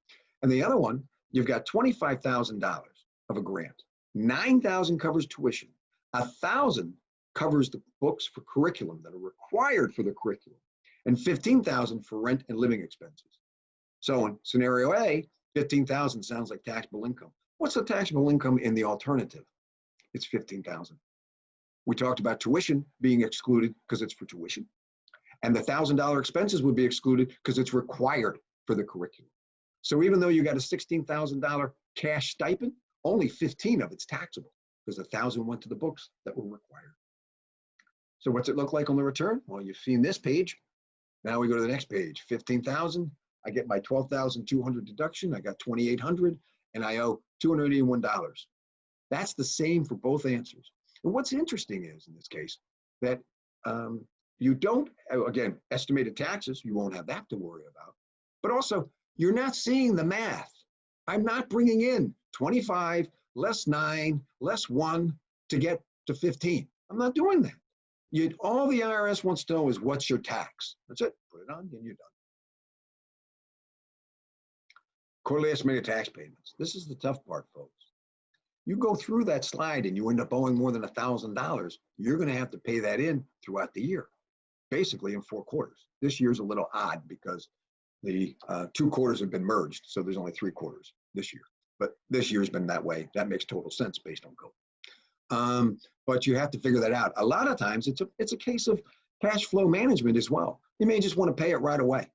And the other one, you've got $25,000 of a grant. 9,000 covers tuition. A thousand covers the books for curriculum that are required for the curriculum, and 15,000 for rent and living expenses. So in scenario A, 15,000 sounds like taxable income. What's the taxable income in the alternative? It's 15,000. We talked about tuition being excluded because it's for tuition. And the $1,000 expenses would be excluded because it's required for the curriculum. So even though you got a $16,000 cash stipend, only 15 of it's taxable because a thousand went to the books that were required. So what's it look like on the return? Well, you've seen this page. Now we go to the next page, 15,000. I get my 12,200 deduction. I got 2,800 and I owe $281. That's the same for both answers. And what's interesting is in this case that um, you don't, again, estimated taxes, you won't have that to worry about. But also, you're not seeing the math. I'm not bringing in 25 less 9 less 1 to get to 15. I'm not doing that. You, all the IRS wants to know is what's your tax. That's it. Put it on, and you're done. Quarterly estimated tax payments. This is the tough part, folks. You go through that slide and you end up owing more than $1,000, you're going to have to pay that in throughout the year, basically in four quarters. This year's a little odd because the uh, two quarters have been merged, so there's only three quarters this year. But this year's been that way. That makes total sense based on code. Um, but you have to figure that out. A lot of times it's a, it's a case of cash flow management as well. You may just want to pay it right away.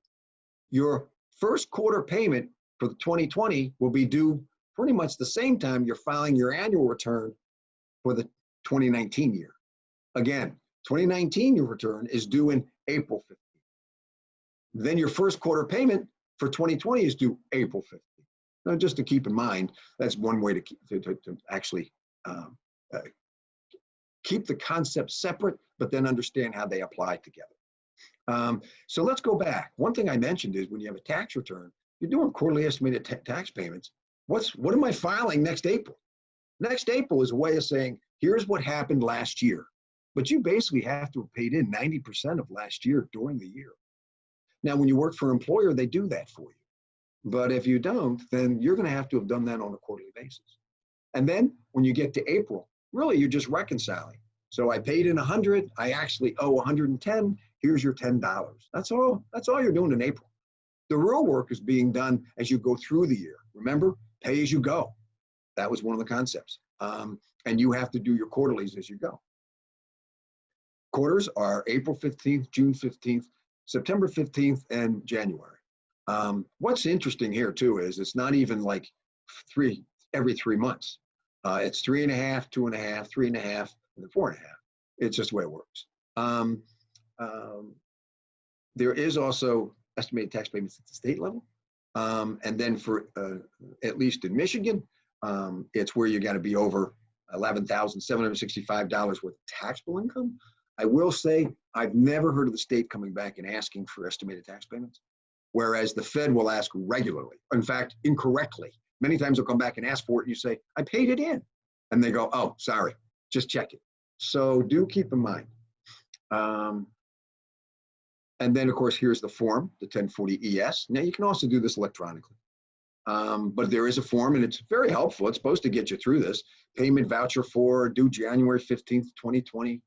Your first quarter payment for 2020 will be due pretty much the same time you're filing your annual return for the 2019 year. Again, 2019 your return is due in April 15th. Then your first quarter payment for 2020 is due April 15th. Now, just to keep in mind, that's one way to, keep, to, to, to actually um, uh, keep the concepts separate, but then understand how they apply together. Um, so let's go back. One thing I mentioned is when you have a tax return, you're doing quarterly estimated tax payments. What's what am I filing next April? Next April is a way of saying, here's what happened last year. But you basically have to have paid in 90% of last year during the year. Now, when you work for an employer, they do that for you. But if you don't, then you're going to have to have done that on a quarterly basis. And then when you get to April, really you're just reconciling. So I paid in 100, I actually owe 110, here's your $10. That's all, that's all you're doing in April. The real work is being done as you go through the year. Remember, pay as you go. That was one of the concepts. Um, and you have to do your quarterlies as you go. Quarters are April 15th, June 15th, September 15th, and January. Um, what's interesting here too is it's not even like three every three months. Uh, it's three and a half, two and a half, three and a half, and then four and a half. It's just the way it works. Um, um, there is also estimated tax payments at the state level. Um, and then for, uh, at least in Michigan, Um, it's where you got to be over $11,765 worth of taxable income. I will say, I've never heard of the state coming back and asking for estimated tax payments, whereas the Fed will ask regularly. In fact, incorrectly. Many times they'll come back and ask for it, and you say, I paid it in. And they go, oh, sorry, just check it. So do keep in mind. Um, and then, of course, here's the form, the 1040 ES. Now, you can also do this electronically. Um, but there is a form, and it's very helpful. It's supposed to get you through this. Payment voucher for due January 15th, 2020.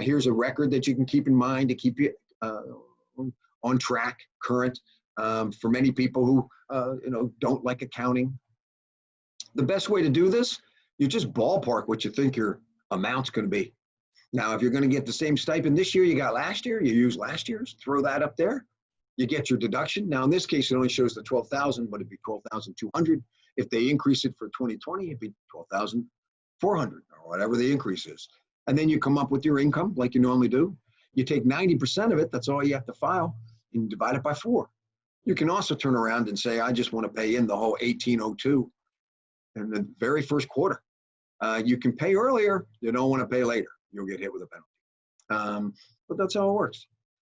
Here's a record that you can keep in mind to keep you uh, on track, current. Um, for many people who uh, you know don't like accounting, the best way to do this, you just ballpark what you think your amount's going to be. Now, if you're going to get the same stipend this year you got last year, you use last year's, throw that up there. You get your deduction. Now, in this case, it only shows the 12,000, but it'd be 12,200. If they increase it for 2020, it'd be 12,400 or whatever the increase is. And then you come up with your income like you normally do. You take 90% of it, that's all you have to file, and divide it by four. You can also turn around and say, I just want to pay in the whole 1802 in the very first quarter. Uh, you can pay earlier, you don't want to pay later. You'll get hit with a penalty. Um, but that's how it works.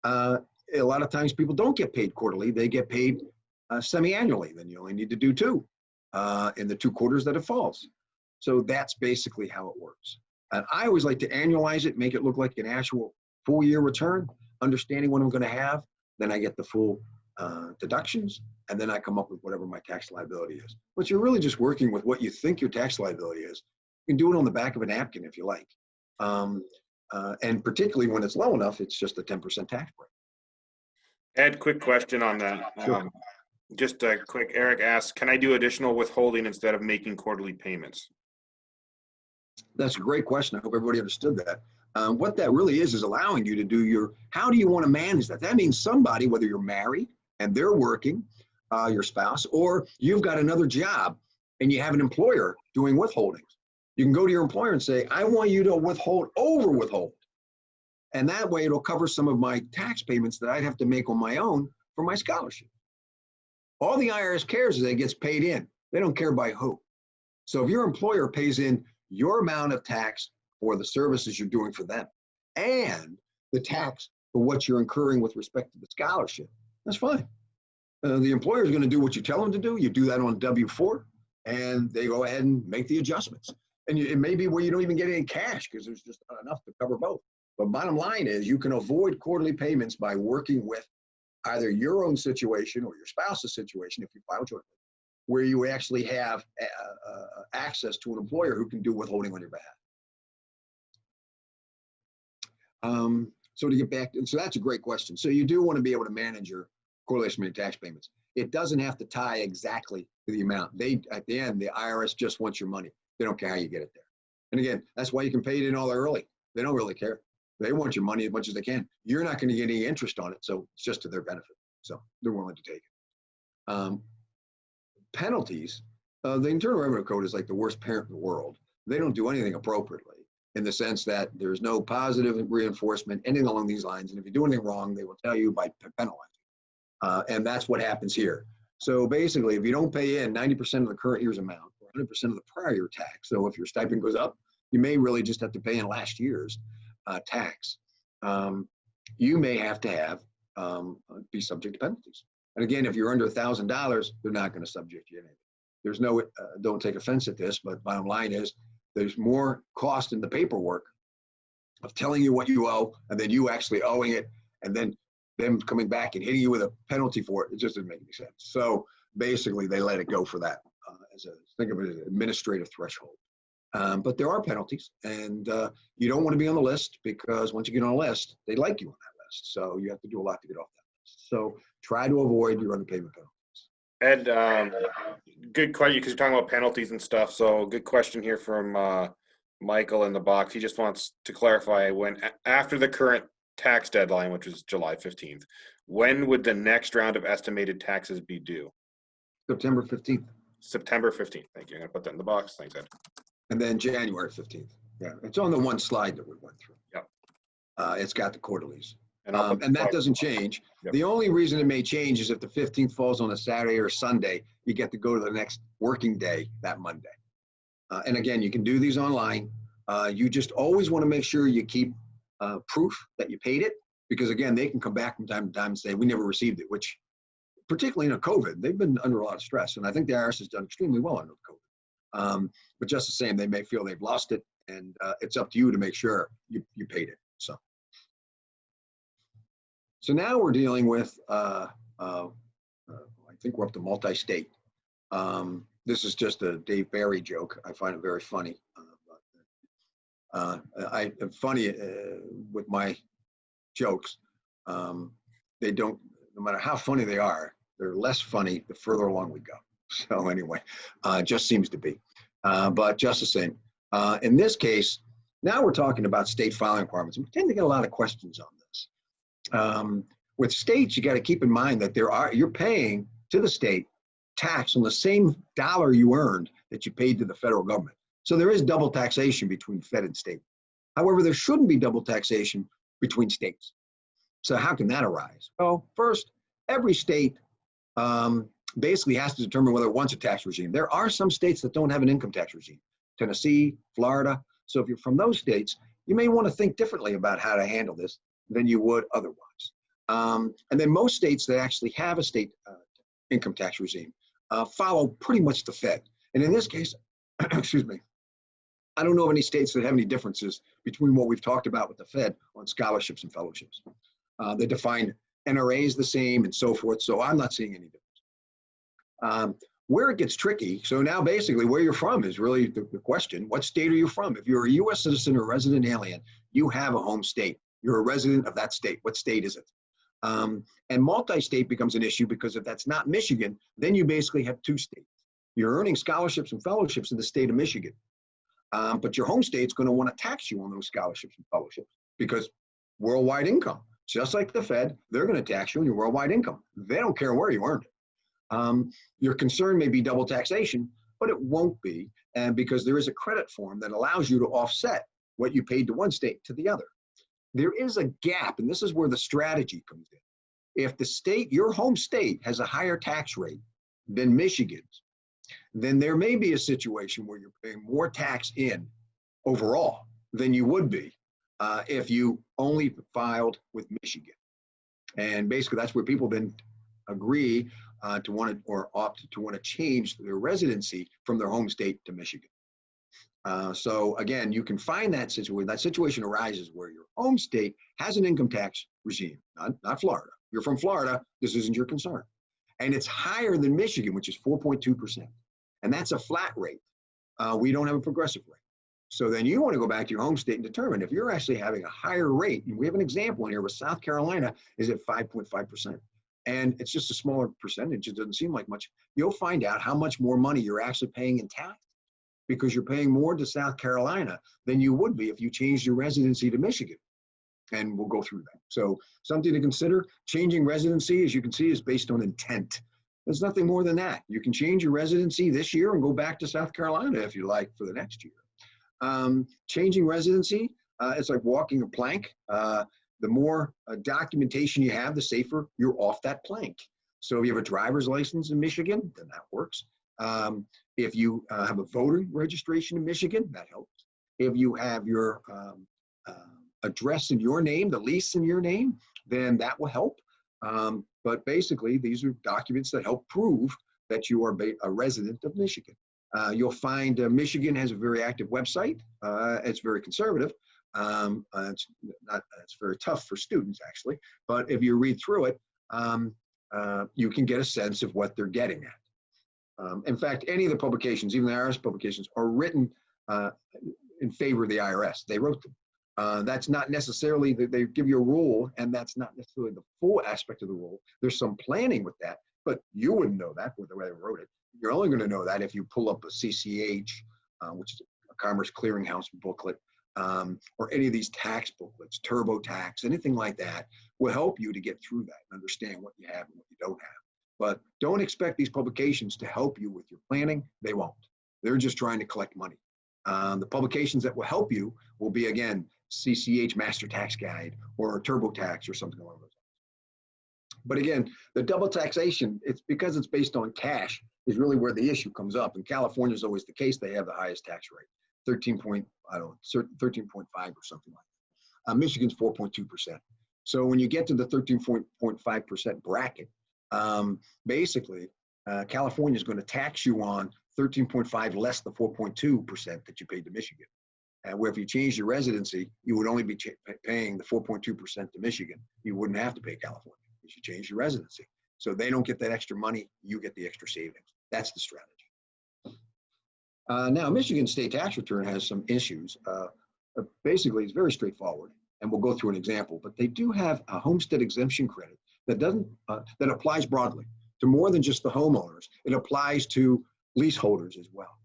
Uh, a lot of times people don't get paid quarterly, they get paid uh, semi-annually. Then you only need to do two uh, in the two quarters that it falls. So that's basically how it works. And I always like to annualize it, make it look like an actual full year return, understanding what I'm going to have. Then I get the full uh, deductions, and then I come up with whatever my tax liability is. But you're really just working with what you think your tax liability is. You can do it on the back of a napkin if you like. Um, uh, and particularly when it's low enough, it's just a 10% tax break. Ed, quick question on that. Sure. Um, Just a quick, Eric asks, can I do additional withholding instead of making quarterly payments? That's a great question. I hope everybody understood that. Um, what that really is, is allowing you to do your, how do you want to manage that? That means somebody, whether you're married and they're working, uh, your spouse, or you've got another job and you have an employer doing withholdings. You can go to your employer and say, I want you to withhold over withhold. And that way it'll cover some of my tax payments that I'd have to make on my own for my scholarship. All the IRS cares is that it gets paid in. They don't care by who. So if your employer pays in your amount of tax for the services you're doing for them and the tax for what you're incurring with respect to the scholarship, that's fine. Uh, the employer is going to do what you tell them to do. You do that on W-4 and they go ahead and make the adjustments. And you, it may be where you don't even get any cash because there's just not enough to cover both. But bottom line is you can avoid quarterly payments by working with either your own situation or your spouse's situation if you file jointly, where you actually have uh, uh, access to an employer who can do withholding on your behalf. Um, so to get back, and so that's a great question. So you do want to be able to manage your correlation rate tax payments. It doesn't have to tie exactly to the amount. They at the end, the IRS just wants your money. They don't care how you get it there. And again, that's why you can pay it in all early. They don't really care. They want your money as much as they can. You're not going to get any interest on it, so it's just to their benefit. So they're willing to take it. Um, penalties. Uh, the Internal Revenue Code is like the worst parent in the world. They don't do anything appropriately in the sense that there's no positive reinforcement, anything along these lines. And if you do anything wrong, they will tell you by penalizing. Uh, and that's what happens here. So basically, if you don't pay in 90% of the current year's amount, or 100% of the prior year tax, so if your stipend goes up, you may really just have to pay in last year's uh, tax. Um, you may have to have um, be subject to penalties. And again, if you're under a thousand dollars, they're not going to subject you to anything. There's no, uh, don't take offense at this, but bottom line is there's more cost in the paperwork of telling you what you owe and then you actually owing it and then them coming back and hitting you with a penalty for it. It just doesn't make any sense. So basically they let it go for that uh, as a, think of it as an administrative threshold. Um, but there are penalties and uh, you don't want to be on the list because once you get on a list, they like you on that list. So you have to do a lot to get off that list. So try to avoid your underpayment penalties. Ed, um, good question, because you're talking about penalties and stuff. So good question here from, uh, Michael in the box. He just wants to clarify when, after the current tax deadline, which is July fifteenth, when would the next round of estimated taxes be due? September 15th September fifteenth. Thank you. I'm gonna put that in the box. Thanks, Ed. and then January 15th. Yeah, it's on the one slide that we went through. Yep. Uh, it's got the quarterlies. And Um, and that doesn't change. Yep. The only reason it may change is if the 15th falls on a Saturday or Sunday, you get to go to the next working day that Monday. Uh, and again, you can do these online. Uh, you just always want to make sure you keep uh, proof that you paid it because again, they can come back from time to time and say, we never received it, which particularly in a COVID, they've been under a lot of stress. And I think the IRS has done extremely well under COVID. Um, but just the same, they may feel they've lost it and uh, it's up to you to make sure you, you paid it. So, so now we're dealing with, uh, uh, I think we're up to multi-state. Um, this is just a Dave Barry joke. I find it very funny. Uh, I am funny uh, with my jokes. Um, they don't, no matter how funny they are, they're less funny the further along we go. So anyway, uh, just seems to be. Uh, but just the same, uh, in this case, now we're talking about state filing requirements. We tend to get a lot of questions on this. Um, with states, you got to keep in mind that there are you're paying to the state tax on the same dollar you earned that you paid to the federal government. So there is double taxation between Fed and state. However, there shouldn't be double taxation between states. So how can that arise? Well, first, every state um, basically has to determine whether it wants a tax regime. There are some states that don't have an income tax regime. Tennessee, Florida. So if you're from those states, you may want to think differently about how to handle this than you would otherwise. Um, and then most states that actually have a state uh, income tax regime uh, follow pretty much the Fed. And in this case, excuse me, I don't know of any states that have any differences between what we've talked about with the Fed on scholarships and fellowships. Uh, they define NRAs the same and so forth, so I'm not seeing any difference. Um, where it gets tricky, so now basically where you're from is really the, the, question. What state are you from? If you're a US citizen or resident alien, you have a home state. You're a resident of that state. What state is it? Um, and multi-state becomes an issue because if that's not Michigan, then you basically have two states. You're earning scholarships and fellowships in the state of Michigan. Um, but your home state's going to want to tax you on those scholarships and fellowships because worldwide income, just like the Fed, they're going to tax you on your worldwide income. They don't care where you earned it. Um, your concern may be double taxation, but it won't be, and because there is a credit form that allows you to offset what you paid to one state to the other. There is a gap, and this is where the strategy comes in. If the state, your home state, has a higher tax rate than Michigan's, then there may be a situation where you're paying more tax in overall than you would be uh, if you only filed with Michigan. And basically, that's where people then agree uh, to want to or opt to want to change their residency from their home state to Michigan. Uh, so again, you can find that situation. That situation arises where your home state has an income tax regime, not, not Florida. You're from Florida, this isn't your concern. And it's higher than Michigan, which is 4.2%. And that's a flat rate. Uh, we don't have a progressive rate. So then you want to go back to your home state and determine if you're actually having a higher rate. And we have an example in here with South Carolina is at 5.5% and it's just a smaller percentage, it doesn't seem like much, you'll find out how much more money you're actually paying in tax because you're paying more to South Carolina than you would be if you changed your residency to Michigan. And we'll go through that. So something to consider, changing residency, as you can see, is based on intent. There's nothing more than that. You can change your residency this year and go back to South Carolina if you like for the next year. Um, changing residency, uh, it's like walking a plank. Uh, the more uh, documentation you have, the safer you're off that plank. So if you have a driver's license in Michigan, then that works. Um, if you uh, have a voter registration in Michigan, that helps. If you have your um, uh, address in your name, the lease in your name, then that will help. Um, but basically, these are documents that help prove that you are a resident of Michigan. Uh, you'll find uh, Michigan has a very active website. Uh, it's very conservative, um, uh, it's not it's very tough for students actually, but if you read through it, um, you can get a sense of what they're getting at. Um, in fact, any of the publications, even the IRS publications, are written uh, in favor of the IRS. They wrote them. Uh, that's not necessarily that they give you a rule, and that's not necessarily the full aspect of the rule. There's some planning with that, but you wouldn't know that with the way they wrote it. You're only going to know that if you pull up a CCH, uh, which is a Commerce Clearinghouse booklet, um, or any of these tax booklets, TurboTax, anything like that, will help you to get through that and understand what you have and what you don't have. But don't expect these publications to help you with your planning. They won't. They're just trying to collect money. Um, the publications that will help you will be, again, CCH Master Tax Guide or TurboTax or something along those lines. But again, the double taxation, it's because it's based on cash is really where the issue comes up. And California is always the case. They have the highest tax rate, 13 point, I don't 13.5 or something like that. Uh, Michigan's 4.2%. So when you get to the 13.5% bracket, um, basically, uh, California is going to tax you on 13.5 less the 4.2% that you paid to Michigan. And where if you change your residency, you would only be ch- paying the 4.2% to Michigan. You wouldn't have to pay California if you change your residency. So they don't get that extra money, you get the extra savings. That's the strategy. Uh, now, Michigan state tax return has some issues. Uh, uh, basically, it's very straightforward, and we'll go through an example. But they do have a homestead exemption credit that doesn't uh, that applies broadly to more than just the homeowners. It applies to leaseholders as well.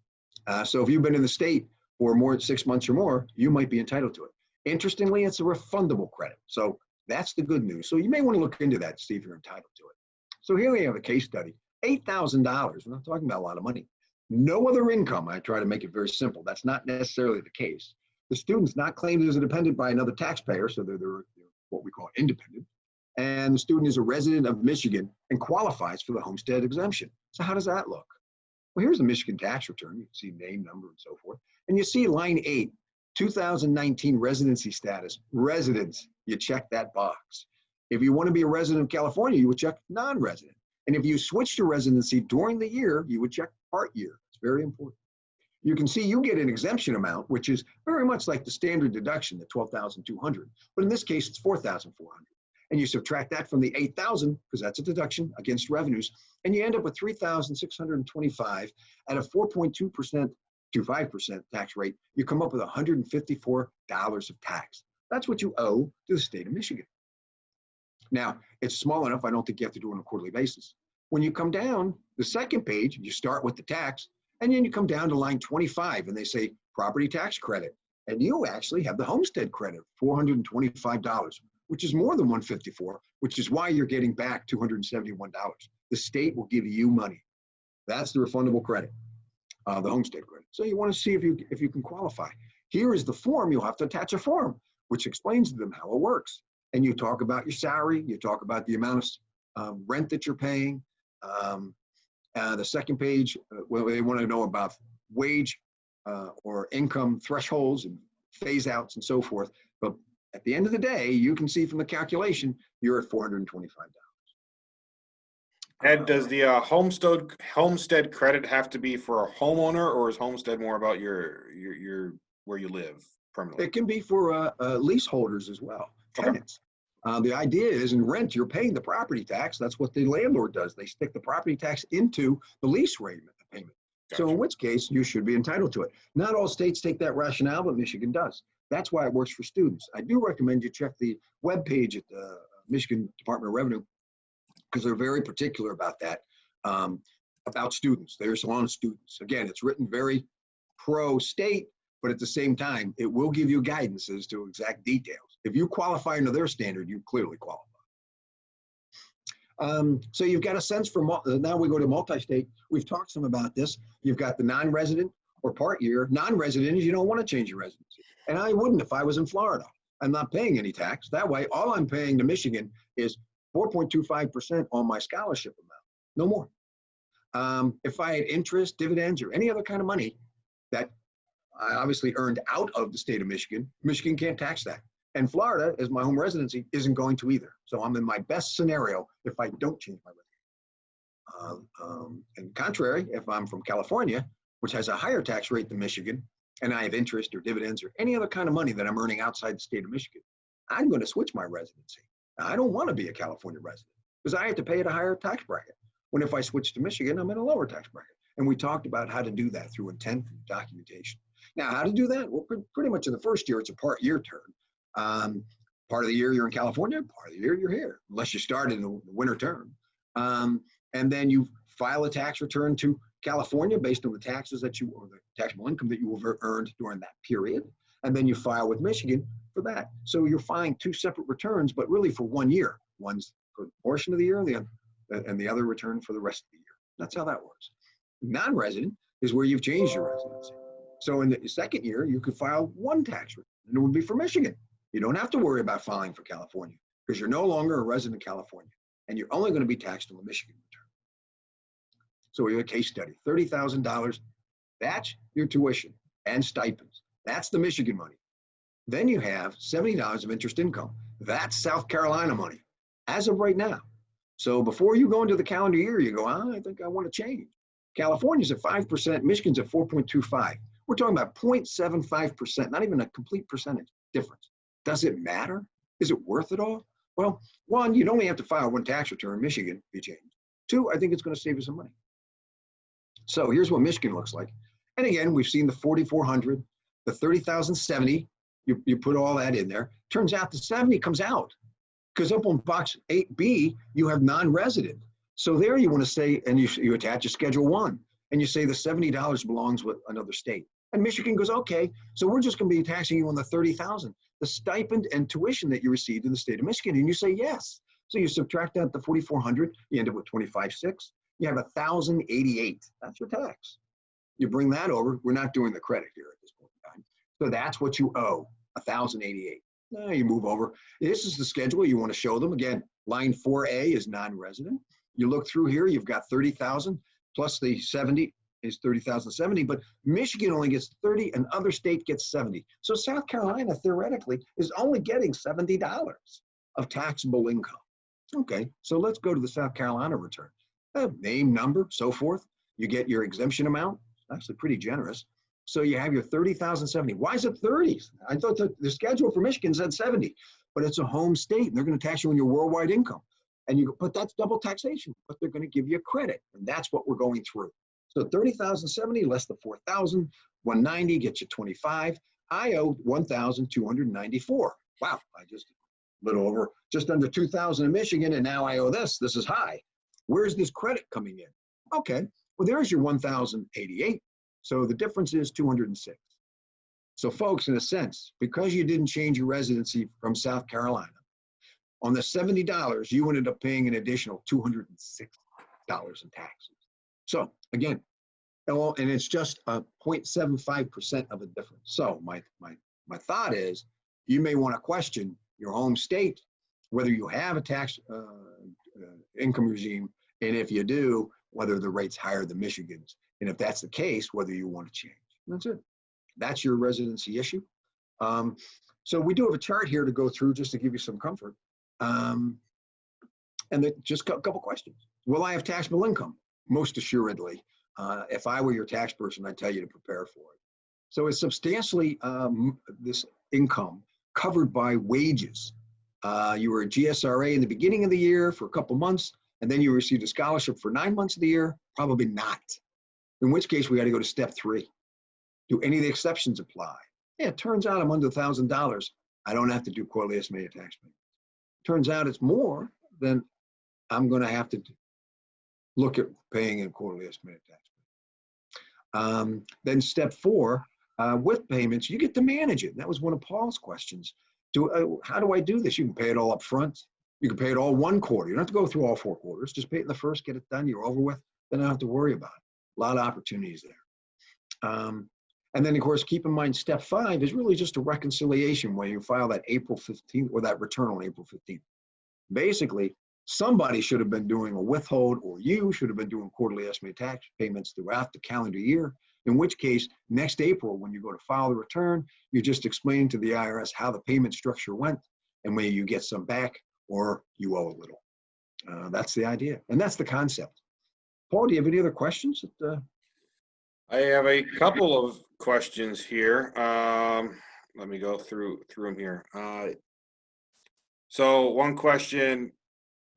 Uh, so if you've been in the state for more than six months or more, you might be entitled to it. Interestingly, it's a refundable credit. So that's the good news. So you may want to look into that to see if you're entitled to it. So here we have a case study, $8,000. We're not talking about a lot of money. No other income. I try to make it very simple. That's not necessarily the case. The student's not claimed as a dependent by another taxpayer, so they're, they're what we call independent. And the student is a resident of Michigan and qualifies for the homestead exemption. So how does that look? Well, here's the Michigan tax return. You can see name, number, and so forth. And you see line eight, 2019 residency status, residence. You check that box. If you want to be a resident of California, you would check non-resident. And if you switch to residency during the year, you would check part year. It's very important. You can see you get an exemption amount, which is very much like the standard deduction, the 12,200. But in this case, it's 4,400. And you subtract that from the 8,000, because that's a deduction against revenues, and you end up with 3,625 at a 4.2% to 5% tax rate. You come up with $154 of tax. That's what you owe to the state of Michigan. Now, it's small enough, I don't think you have to do it on a quarterly basis. When you come down the second page, you start with the tax, and then you come down to line 25, and they say property tax credit. And you actually have the homestead credit, $425, which is more than 154, which is why you're getting back $271. The state will give you money. That's the refundable credit, uh, the homestead credit. So you want to see if you if you can qualify. Here is the form. You'll have to attach a form, which explains to them how it works and you talk about your salary, you talk about the amount of um, rent that you're paying. Um, uh, the second page, uh, well, they want to know about wage uh, or income thresholds and phase outs and so forth. At the end of the day, you can see from the calculation, you're at $425. Ed, does the uh, homestead homestead credit have to be for a homeowner, or is homestead more about your your your where you live permanently? It can be for uh, uh, leaseholders as well tenants. Uh, the idea is in rent, you're paying the property tax. That's what the landlord does. They stick the property tax into the lease rate payment. Gotcha. So in which case you should be entitled to it. Not all states take that rationale, but Michigan does. That's why it works for students. I do recommend you check the web page at the Michigan Department of Revenue because they're very particular about that, um, about students. There's on students. Again, it's written very pro-state, but at the same time, it will give you guidance as to exact details. If you qualify under their standard, you clearly qualify. Um, so you've got a sense for, uh, now we go to multi-state. We've talked some about this. You've got the non-resident or part year. Non-resident is you don't want to change your residency. And I wouldn't if I was in Florida. I'm not paying any tax. That way, all I'm paying to Michigan is 4.25% on my scholarship amount, no more. Um, if I had interest, dividends, or any other kind of money that I obviously earned out of the state of Michigan, Michigan can't tax that. And Florida, as my home residency, isn't going to either. So I'm in my best scenario if I don't change my residency. Um, um, and contrary, if I'm from California, which has a higher tax rate than Michigan, and I have interest or dividends or any other kind of money that I'm earning outside the state of Michigan, I'm going to switch my residency. Now, I don't want to be a California resident because I have to pay at a higher tax bracket. When if I switch to Michigan, I'm in a lower tax bracket. And we talked about how to do that through intent and documentation. Now, how to do that? Well, pretty much in the first year, it's a part year term. Um, part of the year you're in California, part of the year you're here, unless you start in the winter term. Um, and then you file a tax return to California based on the taxes that you, or the taxable income that you have earned during that period. And then you file with Michigan for that. So you're filing two separate returns, but really for one year. One's for a portion of the year, and the, and the other return for the rest of the year. That's how that works. Non-resident is where you've changed your residency. So in the second year, you could file one tax return, and it would be for Michigan. You don't have to worry about filing for California because you're no longer a resident of California. and you're only going to be taxed on the Michigan return. So a case study, $30,000. That's your tuition and stipends. That's the Michigan money. Then you have $70 of interest income. That's South Carolina money as of right now. So before you go into the calendar year, you go, oh, I think I want to change. California's at 5%, Michigan's at 4.25. We're talking about 0.75%, not even a complete percentage difference. Does it matter? Is it worth it all? Well, one, you'd only have to file one tax return in Michigan if you change. Two, I think it's going to save you some money. So here's what Michigan looks like. And again, we've seen the 4,400, the 30,070. You, you put all that in there. Turns out the 70 comes out because up on box 8B, you have non-resident. So there you want to say, and you, you attach a schedule one, and you say the $70 belongs with another state. And Michigan goes, okay, so we're just going to be taxing you on the 30,000, the stipend and tuition that you received in the state of Michigan. And you say yes. So you subtract out the 4,400, you end up with 25.6. You have 1,088. That's your tax. You bring that over. We're not doing the credit here at this point in time. So that's what you owe, 1,088. Now you move over. This is the schedule you want to show them. Again, line 4A is non-resident. You look through here, you've got 30,000 plus the 70 is 30,070, but Michigan only gets 30 and other state gets 70. So South Carolina theoretically is only getting $70 of taxable income. Okay, so let's go to the South Carolina return. Uh, name, number, so forth. You get your exemption amount, actually pretty generous. So you have your 30,070. Why is it 30? I thought the, the schedule for Michigan said 70, but it's a home state and they're going to tax you on your worldwide income. And you go, but that's double taxation, but they're going to give you a credit. And that's what we're going through. So 30,070 less the 4,000, 190 gets you 25. I owe 1,294. Wow, I just a little over, just under 2,000 in Michigan, and now I owe this. This is high. Where's this credit coming in? Okay, well, there's your 1,088. So the difference is 206. So folks, in a sense, because you didn't change your residency from South Carolina, on the $70, you ended up paying an additional $206 in taxes. So again, and it's just a 0.75% of a difference. So my, my, my thought is you may want to question your home state, whether you have a tax uh, uh, income regime, and if you do, whether the rate's higher than Michigan's. And if that's the case, whether you want to change. That's it. That's your residency issue. Um, so we do have a chart here to go through just to give you some comfort. Um, and then just a couple questions. Will I have taxable income? Most assuredly. Uh, if I were your tax person, I'd tell you to prepare for it. So it's substantially um, this income covered by wages. Uh, you were a GSRA in the beginning of the year for a couple months, and then you received a scholarship for nine months of the year? Probably not. In which case, we got to go to step three. Do any of the exceptions apply? Yeah, it turns out I'm under $1,000. I don't have to do quarterly estimated tax payment. Turns out it's more, than I'm going to have to look at paying in quarterly estimated tax payment. Um, then step four, uh, with payments, you get to manage it. That was one of Paul's questions. Do uh, how do I do this? You can pay it all up front. You can pay it all one quarter. You don't have to go through all four quarters. Just pay it in the first, get it done. You're over with. Then I don't have to worry about it. A lot of opportunities there. Um, and then, of course, keep in mind, step five is really just a reconciliation where you file that April 15th or that return on April 15th. Basically, somebody should have been doing a withhold or you should have been doing quarterly estimated tax payments throughout the calendar year. In which case, next April, when you go to file the return, you're just explain to the IRS how the payment structure went and whether you get some back or you owe a little. Uh, that's the idea. And that's the concept. Paul, do you have any other questions? That, uh... I have a couple of questions here. Um, let me go through through them here. Uh, so one question,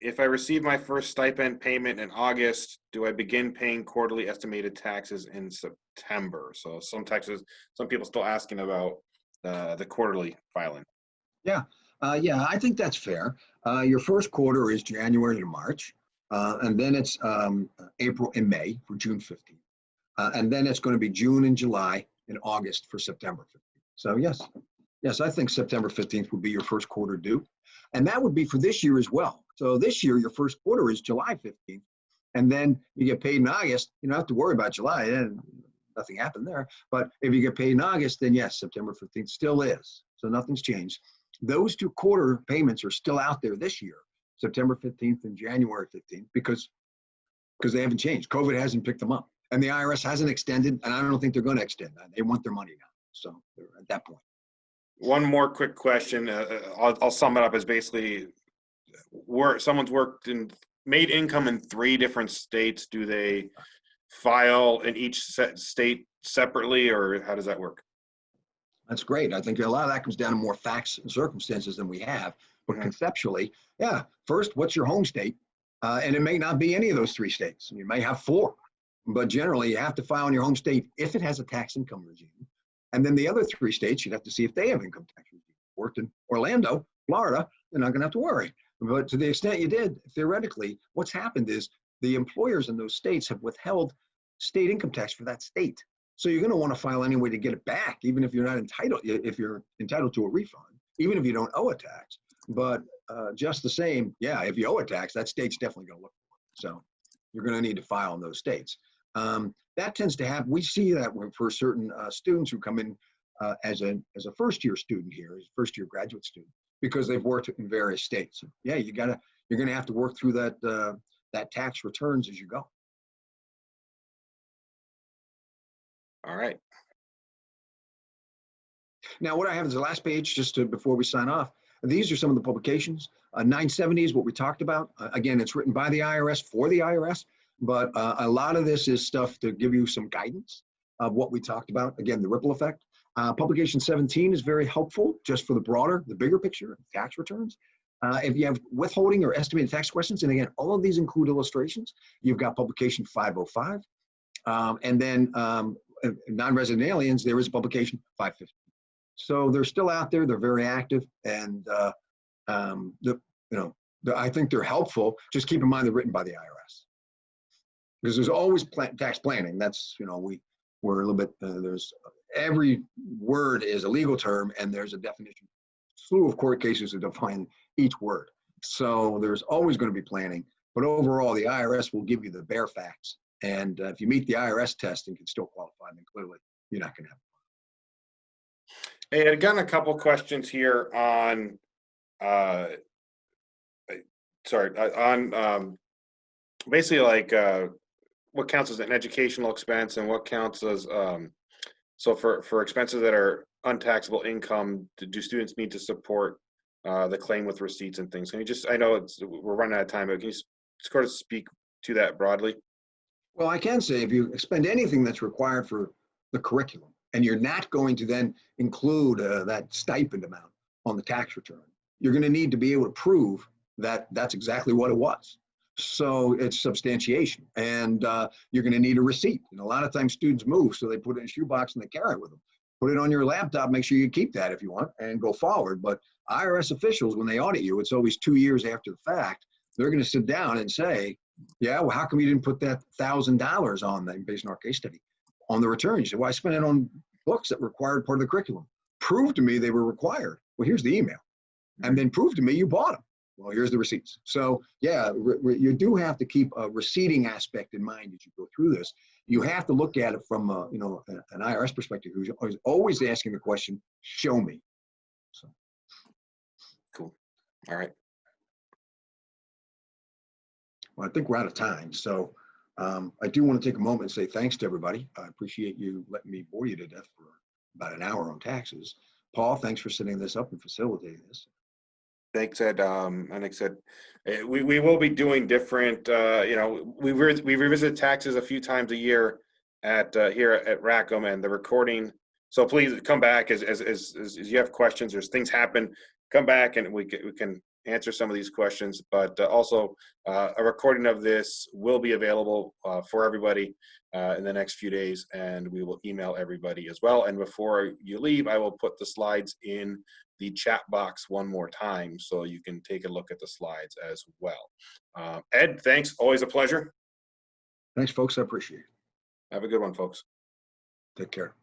if I receive my first stipend payment in August, do I begin paying quarterly estimated taxes in September? So some taxes, some people still asking about uh, the quarterly filing. Yeah, uh, yeah, I think that's fair. Uh, your first quarter is January to March, uh, and then it's um, April and May for June 15th. Uh, and then it's going to be June and July and August for September 15th. So yes, yes, I think September 15th would be your first quarter due. And that would be for this year as well. So this year, your first quarter is July 15th. And then you get paid in August. You don't have to worry about July. And nothing happened there. But if you get paid in August, then yes, September 15th still is. So nothing's changed those two quarter payments are still out there this year. September 15th and January 15th because because they haven't changed. COVID hasn't picked them up, and the IRS hasn't extended, and I don't think they're going to extend that. They want their money now, so they're at that point. One more quick question. Uh, uh, I'll, I'll sum it up as basically where someone's worked and made income in three different states. Do they file in each state separately or how does that work? That's great. I think a lot of that comes down to more facts and circumstances than we have. But Mhm. conceptually, yeah, first, what's your home state? Uh, and it may not be any of those three states. You may have four. But generally, you have to file in your home state if it has a tax income regime. And then the other three states, you'd have to see if they have income tax regime. Worked in Orlando, Florida, you're not going to have to worry. But to the extent you did, theoretically, what's happened is the employers in those states have withheld state income tax for that state. So you're going to want to file anyway to get it back, even if you're not entitled, if you're entitled to a refund, even if you don't owe a tax. But uh, just the same, yeah, if you owe a tax, that state's definitely going to look for it. So you're going to need to file in those states. Um, that tends to happen. We see that for certain uh, students who come in uh, as a as a first year student here, as first year graduate student, because they've worked in various states. Yeah, you gotta you're going to have to work through that uh, that tax returns as you go. All right. Now, what I have is the last page, just to, before we sign off. These are some of the publications. Uh, 970 is what we talked about. Uh, again, it's written by the IRS for the IRS, but uh, a lot of this is stuff to give you some guidance of what we talked about. Again, the ripple effect. Uh, publication 17 is very helpful just for the broader, the bigger picture, tax returns. Uh, if you have withholding or estimated tax questions, and again, all of these include illustrations. You've got publication 505. Um, and then um, non-resident aliens, there is a publication 550. So they're still out there. They're very active, and uh, um, the you know the, I think they're helpful. Just keep in mind they're written by the IRS because there's always tax planning. That's you know we we're a little bit uh, there's every word is a legal term, and there's a definition. Slew of court cases that define each word. So there's always going to be planning, but overall the IRS will give you the bare facts. And uh, if you meet the IRS test and can still qualify, then clearly you're not going to have. Hey, I've gotten a couple questions here on, uh, sorry, uh, on, um, basically like, uh, what counts as an educational expense and what counts as, um, so for, for expenses that are untaxable income, do- do students need to support, uh, the claim with receipts and things? Can you just, I know it's, we're running out of time, but can you sort of speak to that broadly? Well, I can say if you expend anything that's required for the curriculum, and you're not going to then include uh, that stipend amount on the tax return, you're going to need to be able to prove that that's exactly what it was. So it's substantiation, and uh, you're going to need a receipt. And a lot of times students move, so they put it in a shoebox and they carry it with them. Put it on your laptop. Make sure you keep that if you want, and go forward. But IRS officials, when they audit you, it's always two years after the fact. They're going to sit down and say, "Yeah, well, how come you didn't put that thousand dollars on that based on our case study?" on the return. You said, well, I spent it on books that required part of the curriculum. Prove to me they were required. Well, here's the email. And then prove to me you bought them. Well, here's the receipts. So yeah, you do have to keep a receipting aspect in mind as you go through this. You have to look at it from a, you know, an IRS perspective who's always- always asking the question, show me. So Cool. All right. Well, I think we're out of time. So um, I do want to take a moment and say thanks to everybody. I appreciate you letting me bore you to death for about an hour on taxes. Paul, thanks for setting this up and facilitating this. Thanks, Ed. Um, and like I said, eh, we, we will be doing different, uh, you know, we, re- we revisit taxes a few times a year at, uh, here at Rackham and the recording. So please come back as, as, as, as you have questions, there's things happen, come back and we we can answer some of these questions. But uh, also, uh, a recording of this will be available, uh, for everybody, uh, in the next few days and we will email everybody as well. And before you leave, I will put the slides in the chat box one more time so you can take a look at the slides as well. Um, Ed, thanks. Always a pleasure. Thanks, folks. I appreciate it. Have a good one, folks. Take care.